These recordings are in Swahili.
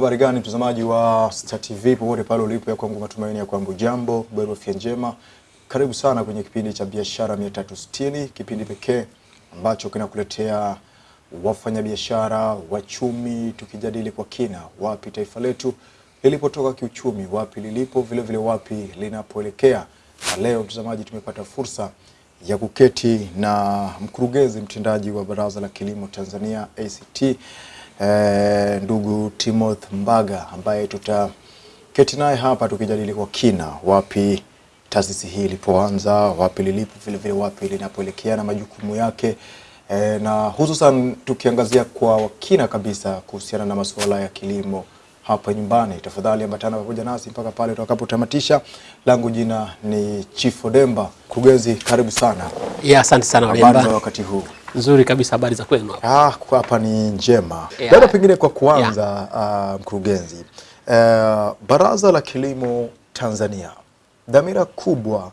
Habari gani mtazamaji wa Star TV popote pale ulipo, ya kwangu matumaini ya kwamba jambo bado afya njema. Karibu sana kwenye kipindi cha biashara 360, kipindi pekee ambacho kinakuletea wafanyabiashara, wachumi, tukijadili kwa kina wapi taifa letu lilipotoka kiuchumi, wapi lilipo, vile vile wapi linapoelekea. Na leo mtazamaji, tumepata fursa ya kuketi na mkurugenzi mtendaji wa Baraza la Kilimo Tanzania ACT eh, ndugu Timoth Mbaga ambaye tutaketi naye hapa tukijadili kwa kina wapi taasisi hii ilipoanza, wapi lilipo, vile vile wapi linapoelekea na majukumu yake. Eh, na hususan tukiangazia kwa kina kabisa kuhusiana na masuala ya kilimo hapa nyumbani. Tafadhali ambatana pamoja nasi mpaka pale tutakapotamatisha. Langu jina ni chifo demba Mkurugenzi, karibu sana. Ya, asante sana Habari za wakati huu? Nzuri kabisa, habari za kwenu hapa? Ah, kwa hapa ni njema. Yeah. Labda pengine kwa kuanza Uh, mkurugenzi, uh, Baraza la Kilimo Tanzania, dhamira kubwa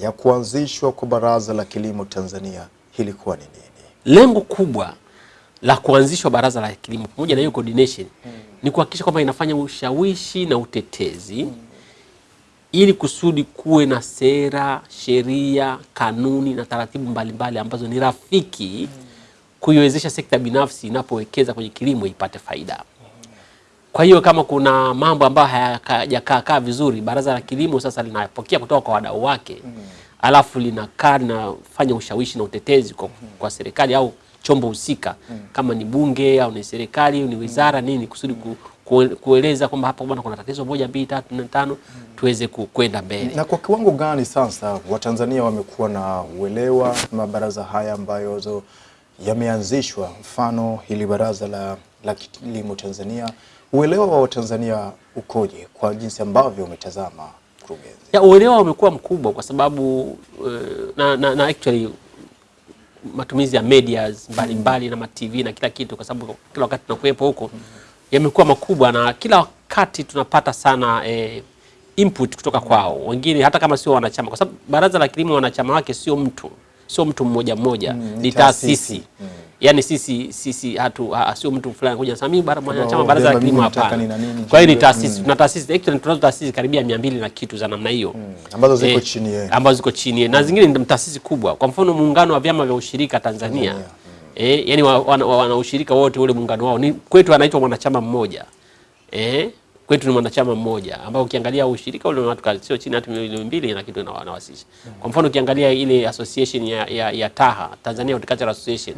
ya kuanzishwa kwa Baraza la Kilimo Tanzania ilikuwa ni nini? Lengo kubwa la kuanzishwa baraza la kilimo pamoja na hiyo coordination ni kuhakikisha kwamba inafanya ushawishi na utetezi ili kusudi kuwe na sera, sheria, kanuni na taratibu mbalimbali ambazo ni rafiki kuiwezesha sekta binafsi inapowekeza kwenye kilimo ipate faida. Kwa hiyo kama kuna mambo ambayo hayajakaa kaa vizuri, baraza la kilimo sasa linapokea kutoka kwa wadau wake alafu linakaa linafanya ushawishi na utetezi kwa, kwa serikali au chombo husika mm. kama ni bunge au ni serikali au ni wizara mm. nini, kusudi ku, ku, kueleza kwamba hapa bwana kuna tatizo moja mbili tatu nne tano tuweze ku- kwenda mbele. Na kwa kiwango gani sasa Watanzania wamekuwa na uelewa mabaraza haya ambayo yameanzishwa, mfano hili baraza la, la kilimo Tanzania, uelewa wa Watanzania ukoje kwa jinsi ambavyo umetazama mkurugenzi? ya uelewa umekuwa mkubwa kwa sababu uh, na, na, na actually matumizi ya media mbalimbali mm. na matv na kila kitu, kwa sababu kila wakati tunakuwepo huko, mm. yamekuwa makubwa na kila wakati tunapata sana eh, input kutoka kwao wengine, hata kama sio wanachama, kwa sababu baraza la kilimo wanachama wake sio mtu sio mtu mmoja mmoja, ni ni taasisi. taasisi Yaani sisi sisi hatu sio mtu fulani kuja sasa mimi bara mwanachama baraza la kilimo hapa hapana. Kwa hiyo ni taasisi, tuna taasisi actually tunazo taasisi karibia 200 na kitu za namna hiyo. Ambazo ziko Eh, chini yeye ambazo ziko chini yeye na zingine ni taasisi kubwa. Kwa mfano muungano wa vyama vya ushirika Tanzania, Tanzania, eh, yani wana, wana, ushirika wote ule muungano wao. Ni kwetu anaitwa mwanachama mmoja. Eh, kwetu ni mwanachama mmoja. Ambao ukiangalia ushirika ule watu sio chini hata milioni mbili na kitu na wanawasisha. Kwa mfano ukiangalia ile association ya, ya, ya TAHA Tanzania Horticultural Association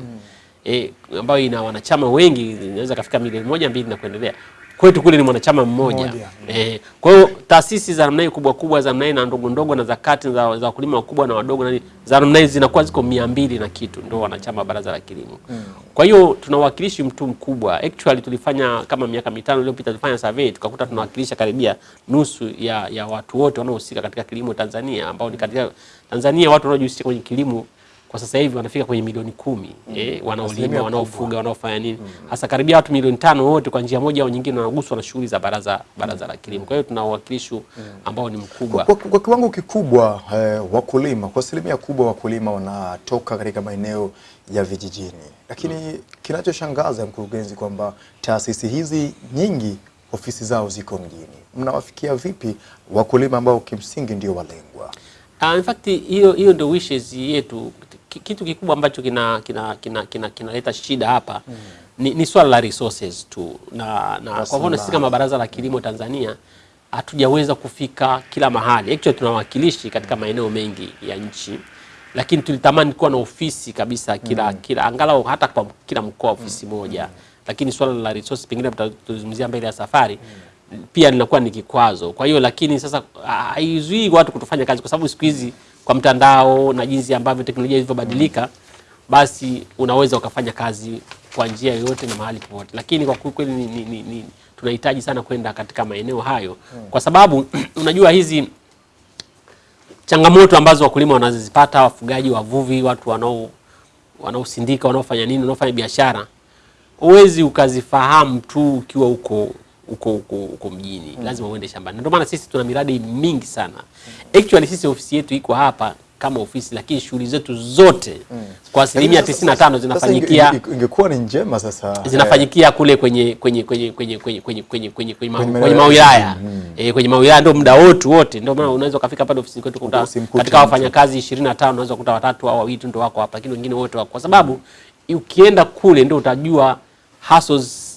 eh, ambayo ina wanachama wengi inaweza kafika milioni moja mbili na kuendelea. Kwetu kule ni mwanachama mmoja. Mmoja. Eh, kwa hiyo taasisi za namna kubwa kubwa za namna na ndogo ndogo na za kati za, za wakulima wakubwa na wadogo na za namna zinakuwa ziko mia mbili na kitu ndio wanachama wa baraza la kilimo. mm. Kwa hiyo tunawakilishi mtu mkubwa. Actually tulifanya kama miaka mitano iliyopita tulifanya survey tukakuta tunawakilisha karibia nusu ya, ya watu wote wanaohusika katika kilimo Tanzania ambao ni katika Tanzania watu wanaojihusisha kwenye kilimo kwa sasa hivi wanafika kwenye milioni kumi eh, Asilimia wanaolima wanaofuga wanaofanya nini hasa karibia watu milioni tano wote kwa njia moja au nyingine wanaguswa na shughuli za baraza baraza mm. la kilimo. Kwa hiyo tuna uwakilishi ambao ni mkubwa. Kwa, kwa kwa kiwango kikubwa eh, wakulima kwa asilimia kubwa wakulima wanatoka katika maeneo ya vijijini, lakini mm. kinachoshangaza mkurugenzi, kwamba taasisi hizi nyingi ofisi zao ziko mjini. Mnawafikia vipi wakulima ambao kimsingi ndio walengwa? Uh, in fact hiyo hiyo ndio wishes yetu. Ki- Kitu kikubwa ambacho kina kinaleta kina, kina, kinaleta shida hapa mm. ni, ni swala la resources tu na, na kwa mfano sisi kama baraza la kilimo Tanzania hatujaweza kufika kila mahali. Actually tuna wawakilishi katika maeneo mengi ya nchi, lakini tulitamani kuwa na ofisi kabisa kila mm. kila angalau hata kwa kila mkoa ofisi mm. moja, lakini swala la resources pengine tutazungumzia mbele ya safari mm. pia linakuwa ni kikwazo. Kwa hiyo lakini sasa haizuii watu kutofanya kazi, kwa sababu siku hizi kwa mtandao na jinsi ambavyo teknolojia ilivyobadilika, basi unaweza ukafanya kazi kwa njia yoyote na mahali popote, lakini kwa kweli ni, ni, ni, ni, tunahitaji sana kwenda katika maeneo hayo. Kwa sababu unajua hizi changamoto ambazo wakulima wanazozipata, wafugaji, wavuvi, watu wanao wanaosindika, wanaofanya nini, wanaofanya biashara, huwezi ukazifahamu tu ukiwa huko huko huko uko mjini, lazima uende shambani. Ndio maana sisi tuna miradi mingi sana. Actually sisi ofisi yetu iko hapa kama ofisi, lakini shughuli zetu zote mm. kwa asilimia 95 sasa zinafanyikia inge- inge- ingekuwa ni njema sasa. zinafanyikia kule kwenye kwenye kwenye kwenye kwenye kwenye kwenye kwenye kwenye mawilaya. eh, kwenye mawilaya ndio muda wote wote, ndio maana unaweza kufika pale ofisini kwetu kukuta katika wafanyakazi 25 unaweza kukuta watatu au wawili ndio wako hapa, lakini wengine wote wako, kwa sababu ukienda kule ndio utajua hustles mm,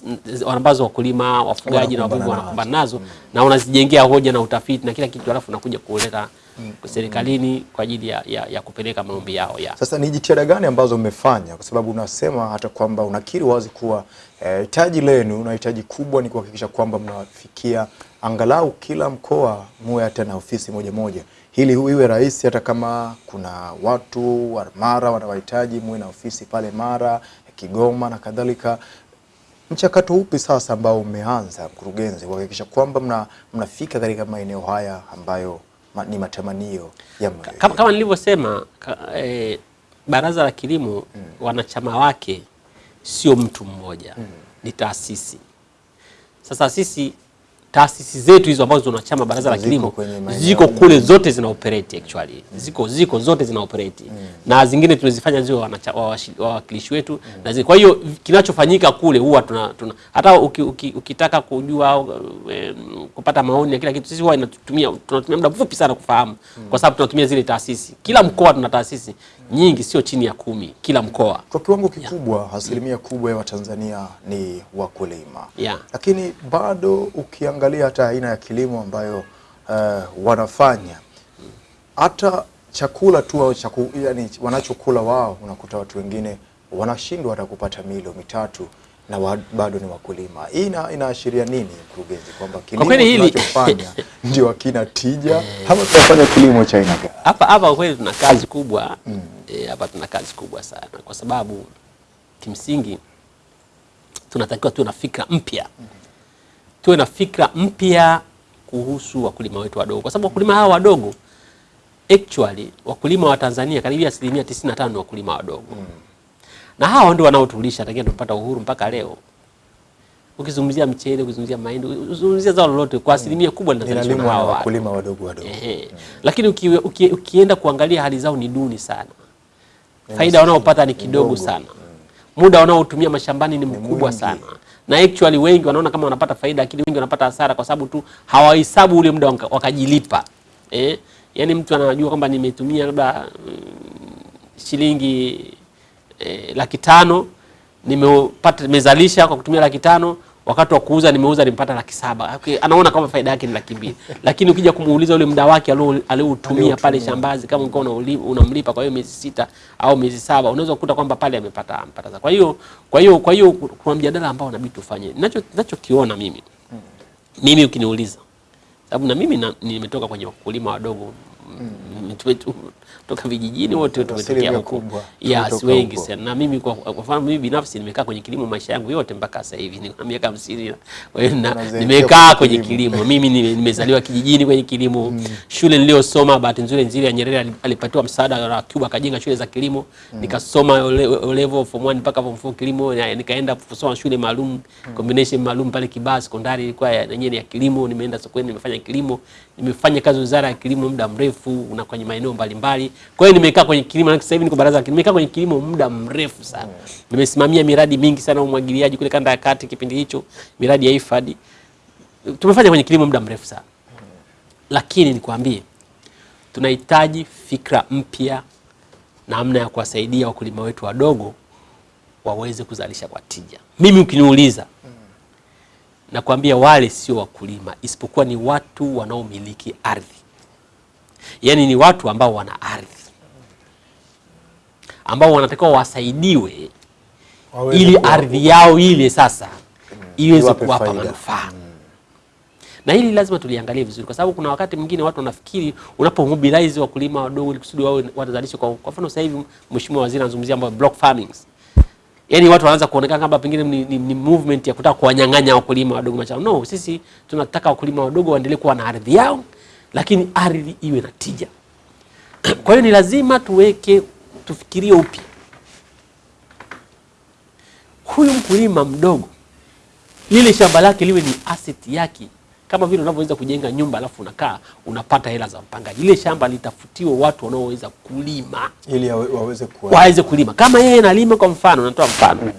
ambazo wakulima wafugaji na wavuvi Wanakumbana nazo mm. na unazijengea hoja na utafiti na kila kitu, alafu unakuja kuleta serikalini kwa ajili ya, ya, ya kupeleka maombi yao ya Sasa ni jitihada gani ambazo mmefanya? Kwa sababu unasema hata kwamba unakiri wazi kuwa eh, hitaji lenu na hitaji kubwa ni kuhakikisha kwamba mnawafikia angalau kila mkoa muwe hata na ofisi moja moja, hili iwe rahisi, hata kama kuna watu wa Mara wanawahitaji muwe na ofisi pale Mara, Kigoma na kadhalika. Mchakato upi sasa ambao umeanza mkurugenzi, kuhakikisha kwamba mna, mnafika katika maeneo haya ambayo ma, ni matamanio ya kama, kama nilivyosema ka, eh, baraza la kilimo mm. wanachama wake sio mtu mmoja mm. ni taasisi. Sasa sisi taasisi zetu hizo ambazo tunachama baraza la kilimo ziko kule zote zina operate actually mm. ziko ziko zote zina operate mm. na zingine tunazifanya zio wawakilishi wetu na zi, kwa hiyo kinachofanyika kule huwa tuna, tuna hata uki, uki, ukitaka kujua e, kupata maoni ya kila kitu sisi huwa inatumia tunatumia muda mfupi sana kufahamu mm. kwa sababu tunatumia zile taasisi kila mkoa tuna taasisi nyingi sio chini ya kumi kila mkoa Kwa kiwango kikubwa yeah. asilimia kubwa ya Watanzania ni wakulima Yeah. lakini bado ukiangalia hata aina ya kilimo ambayo uh, wanafanya hata chakula tu au chaku, yani wanachokula wao, unakuta watu wengine wanashindwa hata kupata milo mitatu na wa, bado ni wakulima. Hii ina, inaashiria nini mkurugenzi, kwamba kilimo kwa tunachofanya ndio akina tija? Ama tunafanya kilimo cha aina gani? hapa hapa kweli tuna kazi kubwa. Eh, hapa tuna kazi kubwa sana kwa sababu kimsingi tunatakiwa tuwe na fikra mpya. Tuwe na fikra mpya kuhusu wakulima wetu wadogo. Kwa sababu wakulima hawa wadogo actually wakulima wa Tanzania karibia asilimia 95 ni wakulima wadogo na hao ndio wanaotulisha tangia tupata uhuru mpaka leo ukizungumzia mchele ukizungumzia mahindi ukizungumzia zao lolote kwa asilimia kubwa linazalishwa na watu. wakulima wadogo wadogo. Ehe. Lakini uki, uki, ukienda kuangalia hali zao ni duni sana, faida wanaopata ni kidogo sana, muda wanaotumia mashambani ni mkubwa sana, na actually wengi wanaona kama wanapata faida, lakini wengi wanapata hasara kwa sababu tu hawahesabu ule muda wakajilipa. Eh? Yaani mtu anajua kwamba nimetumia labda mm, shilingi eh, laki tano nimepata nimezalisha kwa kutumia laki tano wakati wa kuuza nimeuza nimepata laki saba. Okay, anaona kama faida yake ni laki mbili. Lakini ukija kumuuliza ule muda wake alio- alioutumia pale shambazi kama ulikuwa unamlipa kwa hiyo miezi sita au miezi saba unaweza kukuta kwamba pale amepata amepata kwa hiyo kwa hiyo kwa hiyo kuna mjadala ambao inabidi tufanye. Ninacho ninachokiona mimi mimi ukiniuliza sababu na mimi nimetoka kwenye wakulima wadogo mm. tumetu- toka vijijini wote tumetokea huko. yes, wengi sana. Na mimi kwa, kwa mfano mimi binafsi nimekaa kwenye kilimo maisha yangu yote mpaka sasa hivi nina miaka hamsini kwa hiyo na- Unazeekea nimekaa kwenye kilimo. mimi nimezaliwa kijijini kwenye kilimo. Shule niliyosoma bahati nzuri nzuri ya Nyerere alipatiwa msaada na Cuba akajenga shule za kilimo. Nikasoma ole- level form 1 mpaka form 4 kilimo nikaenda kusoma shule maalum combination maalum pale Kibaha sekondari ilikuwa ya yenyewe ya kilimo. Nimeenda sokoni nimefanya kilimo. Nimefanya kazi wizara ya kilimo muda mrefu na kwenye maeneo mbalimbali kwa hiyo nimekaa kwenye kilimo sasa hivi niko baraza la kilimo. Nimekaa kwenye kilimo muda mrefu sana. Nimesimamia miradi mingi sana umwagiliaji kule kanda ya kati kipindi hicho miradi ya IFAD tumefanya kwenye kilimo muda mrefu sana. Lakini nikwambie tunahitaji fikra mpya namna ya kuwasaidia wakulima wetu wadogo waweze kuzalisha kwa tija. Mimi ukiniuliza nakwambia wale sio wakulima isipokuwa ni watu wanaomiliki ardhi yaani ni watu ambao wana ardhi. Ambao wanatakiwa wasaidiwe Waweze ili ardhi yao ile sasa iweze Iwape kuwapa manufaa. Manufaa na hili lazima tuliangalie vizuri, kwa sababu kuna wakati mwingine watu wanafikiri unapomobilize wakulima wadogo ili kusudi wao watazalisha kwa kwa mfano. Sasa hivi Mheshimiwa Waziri anazungumzia mambo block farming, yaani watu wanaanza kuonekana kama pengine ni, ni, ni movement ya kutaka kuwanyang'anya wakulima wadogo mashamba. No, sisi tunataka wakulima wadogo waendelee kuwa na ardhi yao, lakini ardhi iwe na tija. Kwa hiyo ni lazima tuweke, tufikirie upya huyu mkulima mdogo, lile shamba lake liwe ni asset yake kama vile unavyoweza kujenga nyumba alafu unakaa unapata hela za mpangaji. Lile shamba litafutiwe watu wanaoweza kulima ili waweze kuwa waweze kulima. Kama yeye analima, kwa mfano, natoa mfano, mm.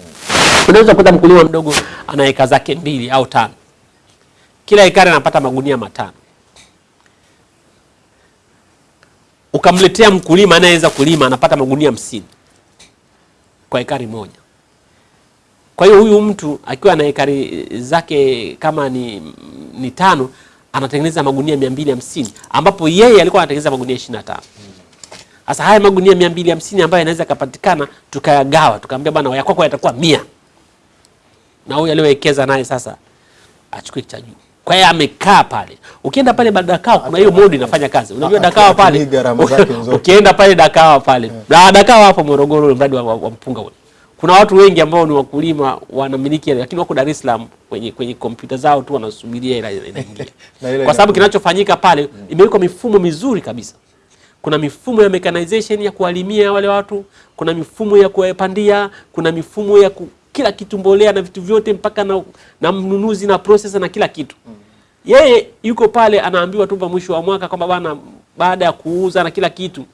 unaweza kuta mkulima mdogo ana eka zake mbili au tano, kila ekari anapata magunia matano. Ukamletea mkulima anayeweza kulima anapata magunia hamsini kwa ekari moja. Kwa hiyo huyu mtu akiwa na ekari zake kama ni, ni tano anatengeneza magunia mia mbili hamsini ambapo yeye alikuwa anatengeneza magunia ishirini na tano. Sasa haya magunia mia mbili hamsini ambayo yanaweza yakapatikana tukayagawa, tukamwambia bwana, ya kwako yatakuwa mia na huyu aliyowekeza naye sasa achukue cha juu. Kwa hiyo amekaa pale. Ukienda pale Dakao kuna hiyo modi inafanya kazi. Unajua Dakao pale. Ukienda pale Dakao pale. Na Dakao hapo Morogoro mradi wa, wa, mpunga ule. Kuna watu wengi ambao ni wakulima wanamiliki lakini wako Dar es Salaam kwenye kwenye kompyuta zao tu wanasubiria ila inaingia. Kwa sababu kinachofanyika pale imewekwa mifumo mizuri kabisa. Kuna mifumo ya mechanization ya kuwalimia wale watu, kuna mifumo ya kuwapandia, kuna mifumo ya ku, kila kitu, mbolea na vitu vyote, mpaka na, na mnunuzi na processor na kila kitu. mm. Yeye yuko pale anaambiwa tu mwisho wa mwaka kwamba bwana, baada ya kuuza na kila kitu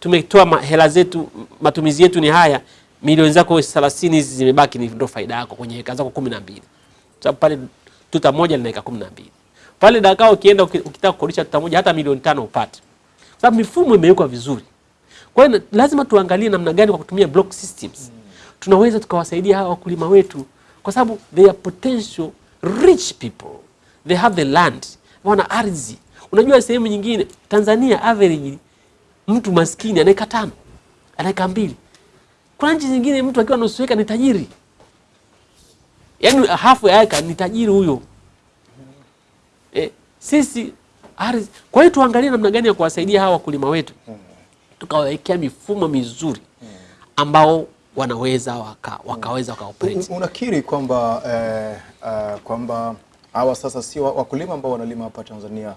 tumetoa hela zetu, matumizi yetu ni haya, milioni zako 30 hizi zimebaki, ni ndo faida yako kwenye heka zako 12 sababu pale tuta moja lina heka 12 pale Dakar ukienda ukitaka kukodisha tuta moja hata milioni tano upate sababu mifumo imewekwa vizuri. Kwa hiyo lazima tuangalie namna gani kwa kutumia block systems tunaweza tukawasaidia hawa wakulima wetu, kwa sababu they are potential rich people, they have the land, wana ardhi. Unajua sehemu nyingine Tanzania average mtu maskini ana eka tano, anaeka mbili. Kuna nchi zingine mtu akiwa nusu eka ni tajiri, yaani hafu ya eka ni tajiri huyo. Eh, sisi ardhi. Kwa hiyo tuangalie namna gani ya kuwasaidia hawa wakulima wetu, tukawawekea mifumo mizuri ambao wanaweza waka, wakaweza wakaoperate. Un- unakiri kwamba eh, eh, kwamba hawa sasa si wakulima ambao wanalima hapa Tanzania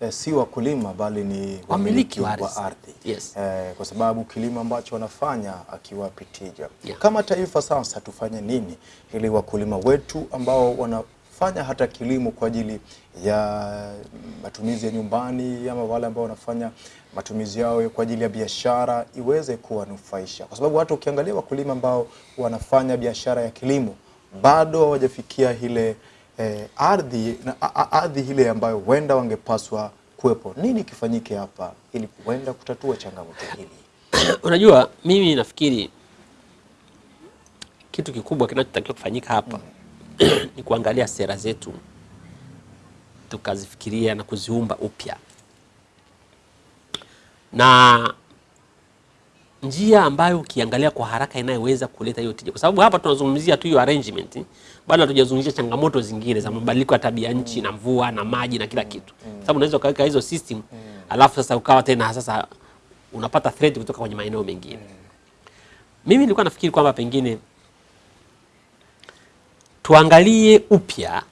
eh, si wakulima bali ni wamiliki wa ardhi. Yes. eh, kwa sababu kilimo ambacho wanafanya akiwapi tija. Yeah. Kama taifa sasa tufanye nini ili wakulima wetu ambao wanafanya hata kilimo kwa ajili ya matumizi ya nyumbani ama wale ambao wanafanya matumizi yao kwa ajili ya biashara iweze kuwanufaisha, kwa sababu hata ukiangalia wakulima ambao wanafanya biashara ya kilimo bado hawajafikia ile eh, ardhi na ardhi ile ambayo huenda wangepaswa kuwepo. Nini kifanyike hapa ili kuenda kutatua changamoto hili? Unajua, mimi nafikiri kitu kikubwa kinachotakiwa kufanyika hapa ni kuangalia sera zetu tukazifikiria na kuziumba upya, na njia ambayo ukiangalia kwa haraka inayoweza kuleta hiyo tija, kwa sababu hapa tunazungumzia tu hiyo arrangement, bado hatujazungumzia changamoto zingine za mabadiliko ya tabia nchi na mvua na maji na kila kitu, sababu unaweza ukaweka hizo system alafu sasa ukawa tena sasa unapata threat kutoka kwenye maeneo mengine. Mimi nilikuwa nafikiri kwamba pengine tuangalie upya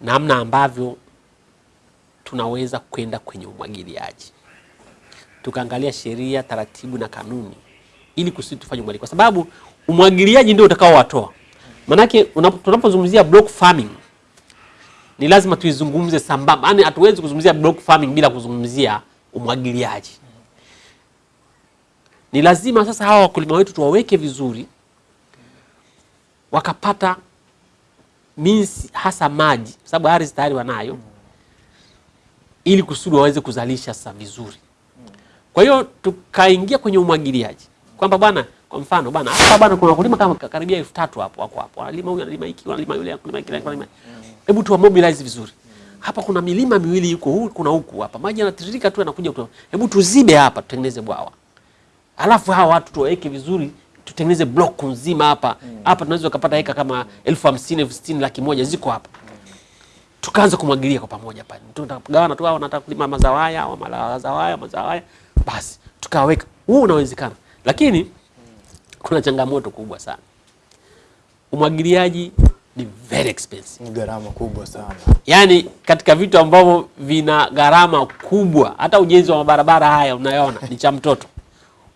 namna ambavyo tunaweza kwenda kwenye umwagiliaji, tukaangalia sheria, taratibu na kanuni ili kusudi tufanye umwagiliaji, kwa sababu umwagiliaji ndio utakaowatoa. Manake unap- tunapozungumzia block farming ni lazima tuizungumze sambamba, yaani hatuwezi kuzungumzia block farming bila kuzungumzia umwagiliaji. Ni lazima sasa hawa wakulima wetu tuwaweke vizuri, wakapata minsi hasa maji, sababu ardhi tayari wanayo, ili kusudi waweze kuzalisha sasa vizuri. Kwa hiyo tukaingia kwenye umwagiliaji kwamba bwana, kwa mfano bwana, hapa bwana kuna wakulima kama karibia elfu tatu hapo wako hapo, analima huyu analima hiki, analima yule, analima kile analima. Hebu tuwa mobilize vizuri. Hapa kuna milima miwili yuko huku, kuna huku hapa, maji yanatiririka tu yanakuja kutoka. Hebu tuzibe hapa, tutengeneze bwawa, alafu hawa watu tuwaweke vizuri, tutengeneze block nzima hapa hapa. Tunaweza kupata heka kama elfu hamsini elfu sitini laki moja ziko hapa tukaanza kumwagilia kwa pamoja pale, tunagawana tu, hao wanataka kulima mazao haya, hawa mazao haya, mazao haya, basi tukaweka. Huu unawezekana, lakini kuna changamoto kubwa sana. Umwagiliaji ni very expensive, Ni gharama kubwa sana. yaani katika vitu ambavyo vina gharama kubwa, hata ujenzi wa mabarabara haya unayoona ni cha mtoto.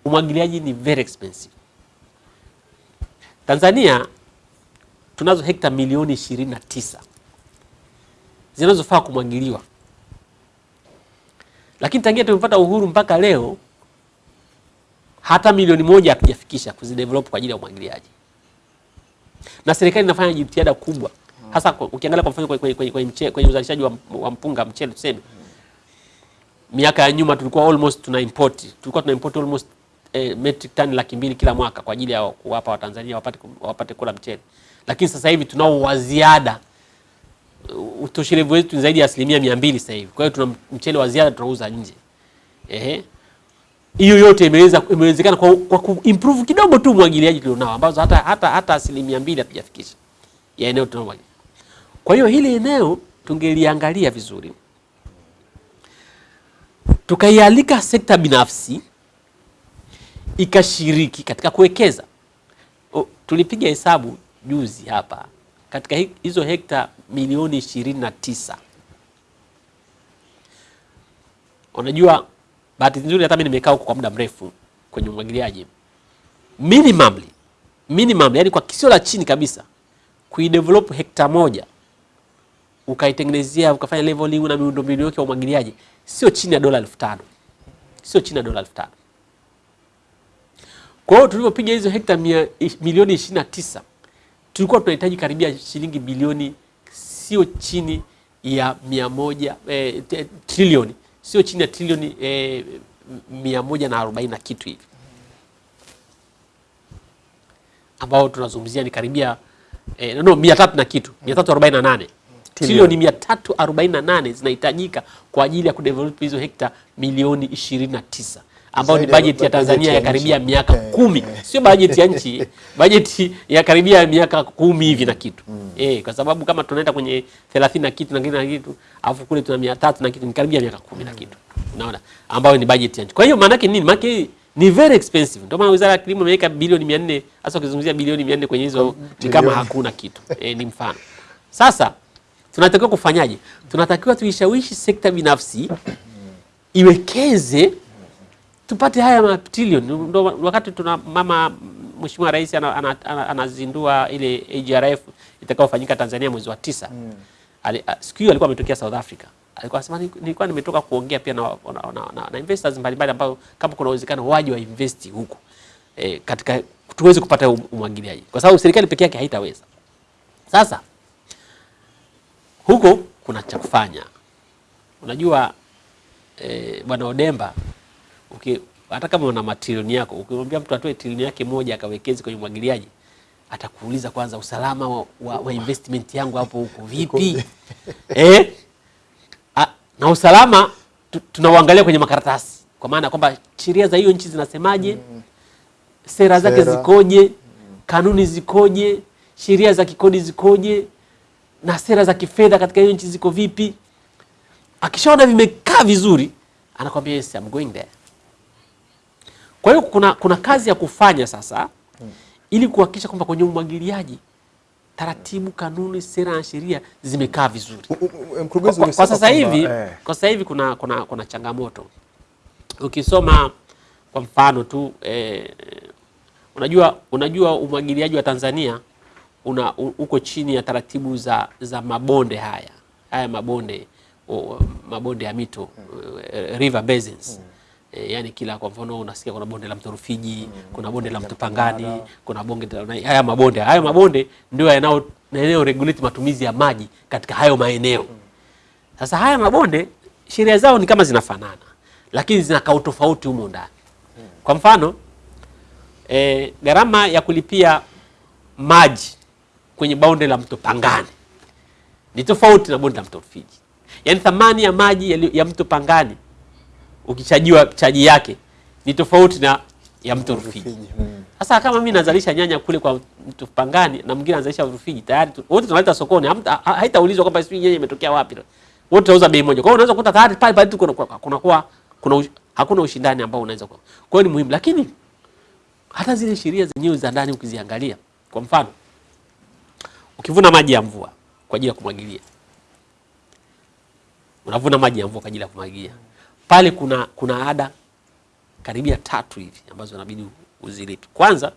Umwagiliaji ni very expensive. Tanzania tunazo hekta milioni ishirini na tisa zinazofaa kumwagiliwa, lakini tangia tumepata uhuru mpaka leo hata milioni moja hatujafikisha kuzidevelop kwa ajili ya umwagiliaji, na serikali inafanya jitihada kubwa, hasa ukiangalia kwa mfano kwenye, kwenye, kwenye, kwenye uzalishaji wa, wa mpunga mchele tuseme miaka ya nyuma tulikuwa almost tuna import tulikuwa tuna import almost eh, metric ton laki mbili kila mwaka kwa ajili ya kuwapa Watanzania wapate, wapate kula mchele, lakini sasa hivi tunao wa ziada. Uh, Utoshelevu wetu ni zaidi ya asilimia mia mbili sasa hivi. Kwa hiyo tuna mchele wa ziada tunauza nje. Ehe, hiyo yote imeweza imewezekana kwa, kwa kuimprove kidogo tu mwagiliaji tulionao, ambazo hata hata hata asilimia mbili hatujafikisha ya eneo tunao. Kwa hiyo hili eneo tungeliangalia vizuri tukaialika sekta binafsi ikashiriki katika kuwekeza. Tulipiga hesabu juzi hapa katika hizo hekta milioni ishirini na tisa. Unajua, bahati nzuri hata mimi nimekaa huko kwa muda mrefu kwenye umwagiliaji. Minimally, yani kwa kisio la chini kabisa, kuidevelop hekta moja ukaitengenezea ukafanya leveling na miundombinu yake ya umwagiliaji sio chini ya dola elfu tano. Sio chini ya dola elfu tano. Kwa hiyo tulivyopiga hizo hekta milioni ishirini na tisa tulikuwa tunahitaji karibia shilingi bilioni sio chini ya mia moja eh, trilioni. Sio chini ya trilioni eh, mia moja na arobaini na kitu hivi. Ambao tunazungumzia ni karibia eh, no mia tatu na kitu mia tatu arobaini na nane. Trilioni mia tatu arobaini na nane zinahitajika kwa ajili ya kudevelop hizo hekta milioni ishirini na tisa ambao ni bajeti ya Tanzania ya karibia miaka kumi. Sio bajeti ya nchi. Bajeti ya karibia miaka kumi hivi na kitu. Eh, kwa sababu kama tunaenda kwenye thelathini na kitu na kitu na kitu alafu kule tuna mia tatu na kitu ni karibia miaka kumi na kitu. Unaona, ambayo ni bajeti ya nchi. Kwa hiyo maana yake nini? Maana ni very expensive. Ndio maana Wizara ya Kilimo imeweka bilioni 400 hasa ukizungumzia bilioni 400 kwenye hizo ni kama hakuna kitu. Eh, ni mfano. Sasa tunatakiwa kufanyaje? Tunatakiwa tuishawishi sekta binafsi iwekeze tupate haya matrilioni. Ndo wakati tuna mama Mheshimiwa Rais ana- ana- ana- anazindua ile AGRF itakayofanyika Tanzania mwezi wa tisa. Ali- a- Siku hiyo alikuwa ametokea South Africa, alikuwa anasema nilikuwa nimetoka kuongea pia na, na, na, na, na investors mbalimbali ambao kama kuna uwezekano waje wa invest huku e, katika tuweze kupata um- umwagiliaji, kwa sababu serikali peke yake haitaweza. Sasa huko kuna cha kufanya. Unajua e, bwana Odemba uki, hata kama una matrilioni yako ukimwambia mtu atoe trilioni yake moja akawekeze kwenye umwagiliaji atakuuliza kwanza usalama wa, wa, wa investment yangu hapo huko vipi? eh? A, na usalama tu- tunauangalia kwenye makaratasi, kwa maana kwamba sheria za hiyo nchi zinasemaje, sera zake zikoje, kanuni zikoje, sheria za kikodi zikoje, na sera za kifedha katika hiyo nchi ziko vipi. Akishaona vimekaa vizuri, anakwambia yes, I'm going there. Kwa hiyo kuna, kuna kazi ya kufanya sasa ili kuhakikisha kwamba kwenye umwagiliaji taratibu, kanuni, sera na sheria zimekaa vizuri. Mkurugenzi, Kwa, kwa sasa hivi eh, kwa sasa hivi kuna, kuna, kuna changamoto. Ukisoma kwa mfano tu eh, unajua unajua umwagiliaji wa Tanzania una u- uko chini ya taratibu za, za mabonde haya haya mabonde o, mabonde ya mito eh, river basins Eh, yani kila kwa mfano unasikia kuna bonde la mto Rufiji, kuna bonde la mto Pangani, kuna bonde la haya mabonde. Haya mabonde ndio yanao yanao regulate matumizi ya maji katika hayo maeneo. Sasa haya mabonde sheria zao ni kama zinafanana, lakini zinakaa tofauti humo ndani. Kwa mfano e, gharama ya kulipia maji kwenye bonde la mto Pangani ni tofauti na bonde la mto Rufiji. Yaani thamani ya maji ya, ya mto Pangani ukichajiwa chaji yake ni tofauti na ya mto Rufiji. Rufiji, mm. Sasa kama mimi nazalisha nyanya kule kwa mtu Pangani na mwingine anazalisha Rufiji, tayari wote tunaleta sokoni, haitaulizwa kwamba sijui nyanya imetokea wapi. Wote tunauza bei moja. Kwa hiyo unaweza kukuta tayari pale pale tuko kuna kuna kuna, kuna hakuna ushindani ambao unaweza kuwa. Kwa hiyo ni muhimu, lakini hata zile sheria zenyewe za ndani ukiziangalia, kwa mfano ukivuna maji ya mvua kwa ajili ya kumwagilia, unavuna maji ya mvua kwa ajili ya kumwagilia, pale kuna kuna ada karibia tatu hivi ambazo inabidi uzilipe. Kwanza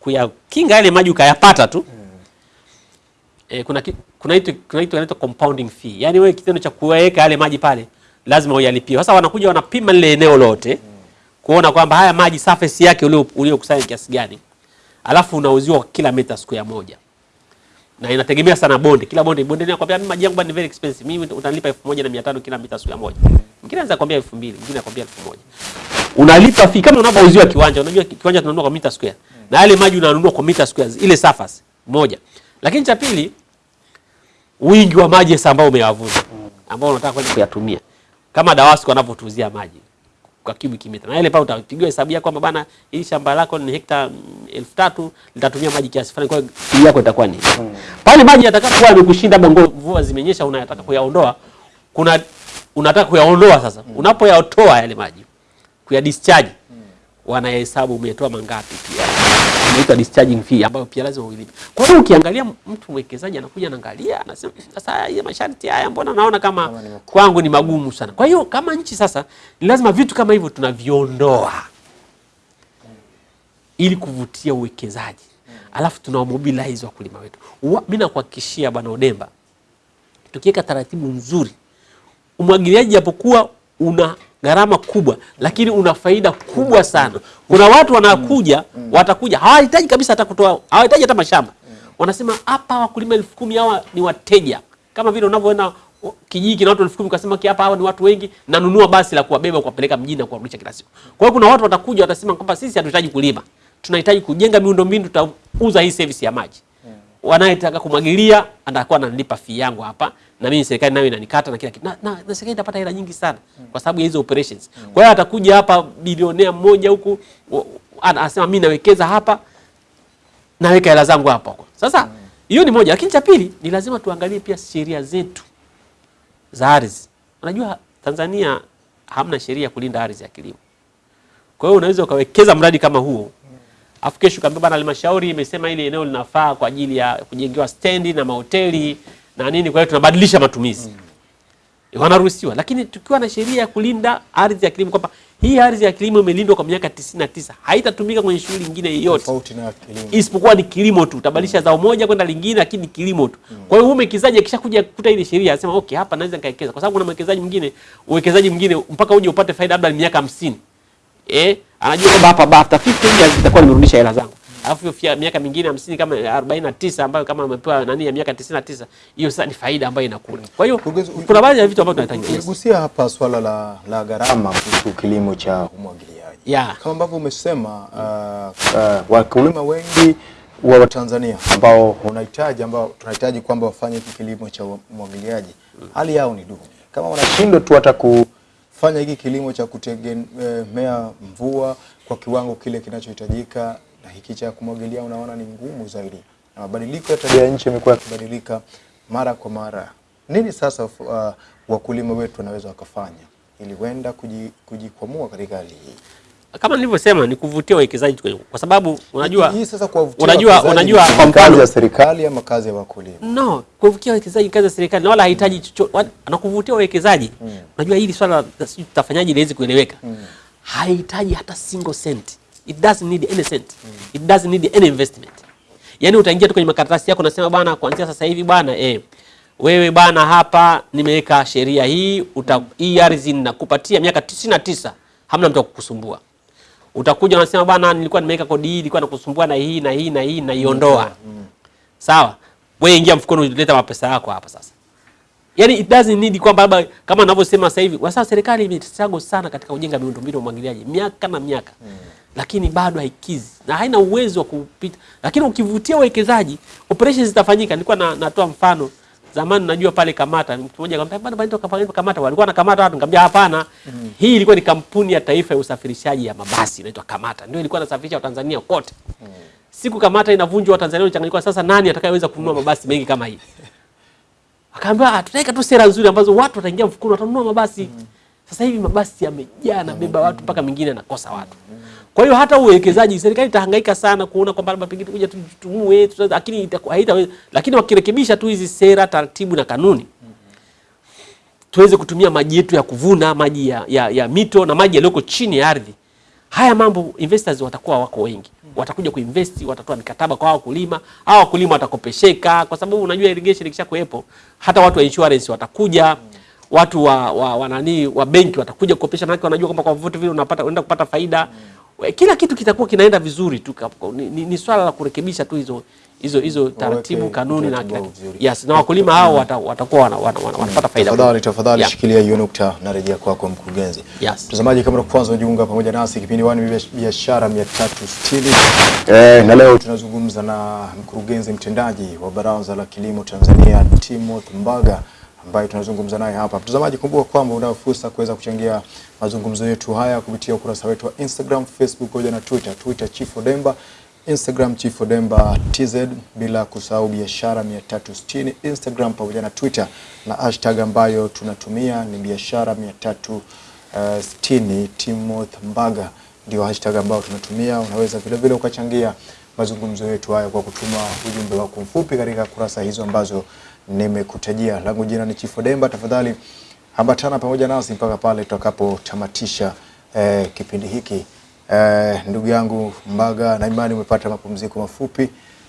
kuyakinga yale maji ukayapata tu, mm. kuna ki- kuna kuna kitu kinaitwa compounding fee. Yaani wewe kitendo cha kuweka yale maji pale lazima uyalipie. Sasa wanakuja wanapima lile eneo lote kuona kwamba haya maji surface yake ulio uliokusanya kiasi gani. Alafu unauziwa kila kila mita square moja. Na inategemea sana bonde. Kila bonde bonde inakwambia mimi maji yangu ni very expensive. Mimi utanilipa 1500 kila mita square moja. Mwingine anaweza kwambia 2000, mwingine anakwambia 1000. Unalipa fee kama unapouziwa kiwanja. Unajua kiwanja tunanunua kwa mita square. Na yale maji unanunua kwa mita square ile surface moja. Lakini cha pili wingi wa maji sasa ambao umeyavuna ambao unataka kwenda kuyatumia kama DAWASCO wanavyotuuzia maji kwa cubic meter, na ile pale utapigiwa hesabu yako kwamba bana, hili shamba lako ni hekta mm, elfu tatu litatumia maji kiasi fulani, kwa hiyo yako itakuwa ni pale. Maji yatakapokuwa yamekushinda, mvua zimenyesha, unayataka kuyaondoa, kuna unataka kuyaondoa sasa, mm. unapoyatoa yale maji kuya discharge wanahesabu umetoa mangapi pia inaitwa discharging fee ambayo pia lazima uilipe. Kwa hiyo ukiangalia mtu mwekezaji anakuja anaangalia anasema sasa haya masharti haya mbona naona kama Kama ni kwangu ni magumu sana. Kwa hiyo kama nchi sasa ni lazima vitu kama hivyo tunaviondoa ili kuvutia uwekezaji. Alafu tunawamobilize wakulima wetu. Mimi nakuhakikishia bwana Odemba tukiweka taratibu nzuri umwagiliaji japokuwa una gharama kubwa lakini una faida kubwa sana. Kuna watu wanakuja watakuja hawahitaji kabisa hata kutoa hawahitaji hata mashamba, wanasema hapa wakulima elfu kumi hawa ni wateja, kama vile unavyoona kijiji kina watu elfu kumi ukasema ki hapa hawa ni watu wengi, nanunua basi la kuwabeba kuwapeleka mjini na kuwarudisha kila siku. Kwa hiyo kuna watu watakuja watasema kwamba sisi hatuhitaji kulima, tunahitaji kujenga miundombinu, tutauza hii service ya maji wanayetaka kumwagilia atakuwa ananilipa fee yangu hapa, na mimi serikali nayo inanikata na kila kitu, na, na, na serikali itapata hela nyingi sana kwa sababu ya hizo operations. Kwa hiyo atakuja hapa bilionea mmoja huku anasema mimi nawekeza hapa, naweka hela zangu hapa huko. Sasa hiyo ni moja, lakini cha pili ni lazima tuangalie pia sheria zetu za ardhi. Unajua Tanzania hamna sheria kulinda ardhi ya kilimo. Kwa hiyo unaweza ukawekeza mradi kama huo afu kesho kaambia bana, halmashauri imesema ile eneo linafaa kwa ajili ya kujengewa stendi na mahoteli na nini, kwa hiyo tunabadilisha matumizi mm. wanaruhusiwa. Lakini tukiwa na sheria ya kulinda ardhi ya kilimo kwamba hii ardhi ya kilimo imelindwa kwa miaka 99 haitatumika kwenye shughuli nyingine yoyote isipokuwa ni kilimo tu, utabadilisha zao moja kwenda lingine, lakini ni kilimo tu. mm. Kwa hiyo huyu mwekezaji akishakuja kukuta ile sheria anasema okay, hapa naweza nikawekeza, kwa sababu kuna mwekezaji mwingine, uwekezaji mwingine mpaka uje upate faida labda ni miaka 50 eh, anajua kwamba hapa baada ya 50 years nitakuwa nimerudisha hela zangu, alafu hiyo fia- miaka mingine 50 kama 49 ambayo kama amepewa nani ya miaka 99 hiyo sasa ni faida ambayo inakula. Kwa hiyo kuna baadhi ya vitu ambavyo tunahitaji. Uligusia hapa swala la, la gharama kuhusu kilimo cha umwagiliaji Yeah. kama ambavyo umesema, uh, uh, wakulima wengi wa Tanzania ambao unahitaji ambao tunahitaji kwamba wafanye hiki kilimo cha umwagiliaji, hali yao ni duni. Kama wanashindwa tu hata kufanya hiki kilimo cha kutegemea mvua kwa kiwango kile kinachohitajika, na hiki cha kumwagilia unaona ni ngumu zaidi, na mabadiliko ya tabia nchi yamekuwa yakibadilika mara kwa mara. Nini sasa uh, wakulima wetu wanaweza wakafanya ili kuji- kujikwamua katika hali hii? Kama nilivyosema ni kuvutia wawekezaji kwa sababu unajua hii sasa kuwavutia unajua unajua kwa mfano ya serikali ama kazi ya wakulima? No, kuvutia wawekezaji kazi ya serikali na wala hahitaji chochote na kuvutia wawekezaji. Unajua hili swala tutafanyaje liweze kueleweka. haihitaji hata single cent. It doesn't need any cent. Mm. It doesn't need any investment. Yaani utaingia tu kwenye makaratasi yako unasema bwana kuanzia sasa hivi bwana eh wewe bwana hapa nimeweka sheria hii uta, hii ardhi ninakupatia miaka 99 hamna mtu akukusumbua. Utakuja unasema bwana nilikuwa nimeweka kodi hii ilikuwa nakusumbua na hii na hii na hii naiondoa. Sawa, wewe ingia mfukoni, uleta mapesa yako hapa sasa. Yaani it doesn't need kwamba labda kama ninavyosema sasa hivi, kwa sababu serikali imestruggle sana katika kujenga miundombinu ya umwagiliaji miaka na miaka lakini bado haikizi na haina uwezo wa kupita. Lakini ukivutia wawekezaji operations zitafanyika. Nilikuwa na, natoa mfano zamani, najua pale Kamata, mtu mmoja akamwambia bwana, bwana toka Kamata, walikuwa na Kamata watu, nikamwambia hapana, Mm. hii ilikuwa ni kampuni ya taifa ya usafirishaji ya mabasi inaitwa Kamata, ndio ilikuwa inasafirisha Watanzania kote. Mm. Siku Kamata inavunjwa, Watanzania wanachanganyika. Sasa nani atakayeweza kununua mabasi mengi kama hii? Akaambia "Ah, tutaweka tu sera nzuri ambazo watu wataingia mfukoni watanunua mabasi. Mm. Sasa hivi mabasi yamejaa na beba watu mpaka mingine anakosa watu. Kwa hiyo hata uwekezaji serikali itahangaika sana kuona kwamba labda pengine kuja tutumue, tuta- lakini haita. Lakini wakirekebisha tu hizi sera, taratibu na kanuni tuweze kutumia maji yetu ya kuvuna, maji ya, ya, ya mito na maji yaliyoko chini ya ardhi. Haya mambo investors watakuwa wako wengi. watakuja kuinvest, watatoa mikataba kwa wakulima, hao wakulima watakopesheka, kwa sababu unajua irrigation ikisha kuwepo, hata watu wa insurance watakuja watu wa, wa, wa, nani wa benki watakuja kukopesha, maana wanajua kwamba kwa vyovyote vile unapata unaenda kupata faida kila kitu kitakuwa kinaenda vizuri tu. Ni, ni, ni swala la kurekebisha tu hizo hizo hizo taratibu, kanuni na kila kitu. Yes, na wakulima hao wata- watakuwa wana, wana, wana, wanapata faida. Tafadhali tafadhali Yeah. shikilia hiyo nukta, na rejea kwako mkurugenzi. Yes. Mtazamaji, kama kwanza unajiunga pamoja nasi, kipindi wani Biash- biashara 360 eh, na leo tunazungumza na mkurugenzi mtendaji wa Baraza la Kilimo Tanzania Timothy Mbaga ambaye tunazungumza naye hapa. Mtazamaji, kumbuka kwamba unayo fursa kuweza kuchangia mazungumzo yetu haya kupitia ukurasa wetu wa Instagram, Facebook pamoja na Twitter. Twitter Chief Odemba, Instagram Chief Odemba TZ, bila kusahau biashara 360 Instagram pamoja na Twitter, na hashtag ambayo tunatumia ni biashara 360 Timoth Mbaga ndio hashtag ambayo tunatumia. Unaweza vile vile ukachangia mazungumzo yetu haya kwa kutuma ujumbe wako mfupi katika kurasa hizo ambazo nimekutajia. Langu jina ni Chifu Demba, Tafadhali ambatana pamoja nasi mpaka pale tutakapotamatisha eh, kipindi hiki. Eh, ndugu yangu Mbaga, na imani umepata mapumziko mafupi.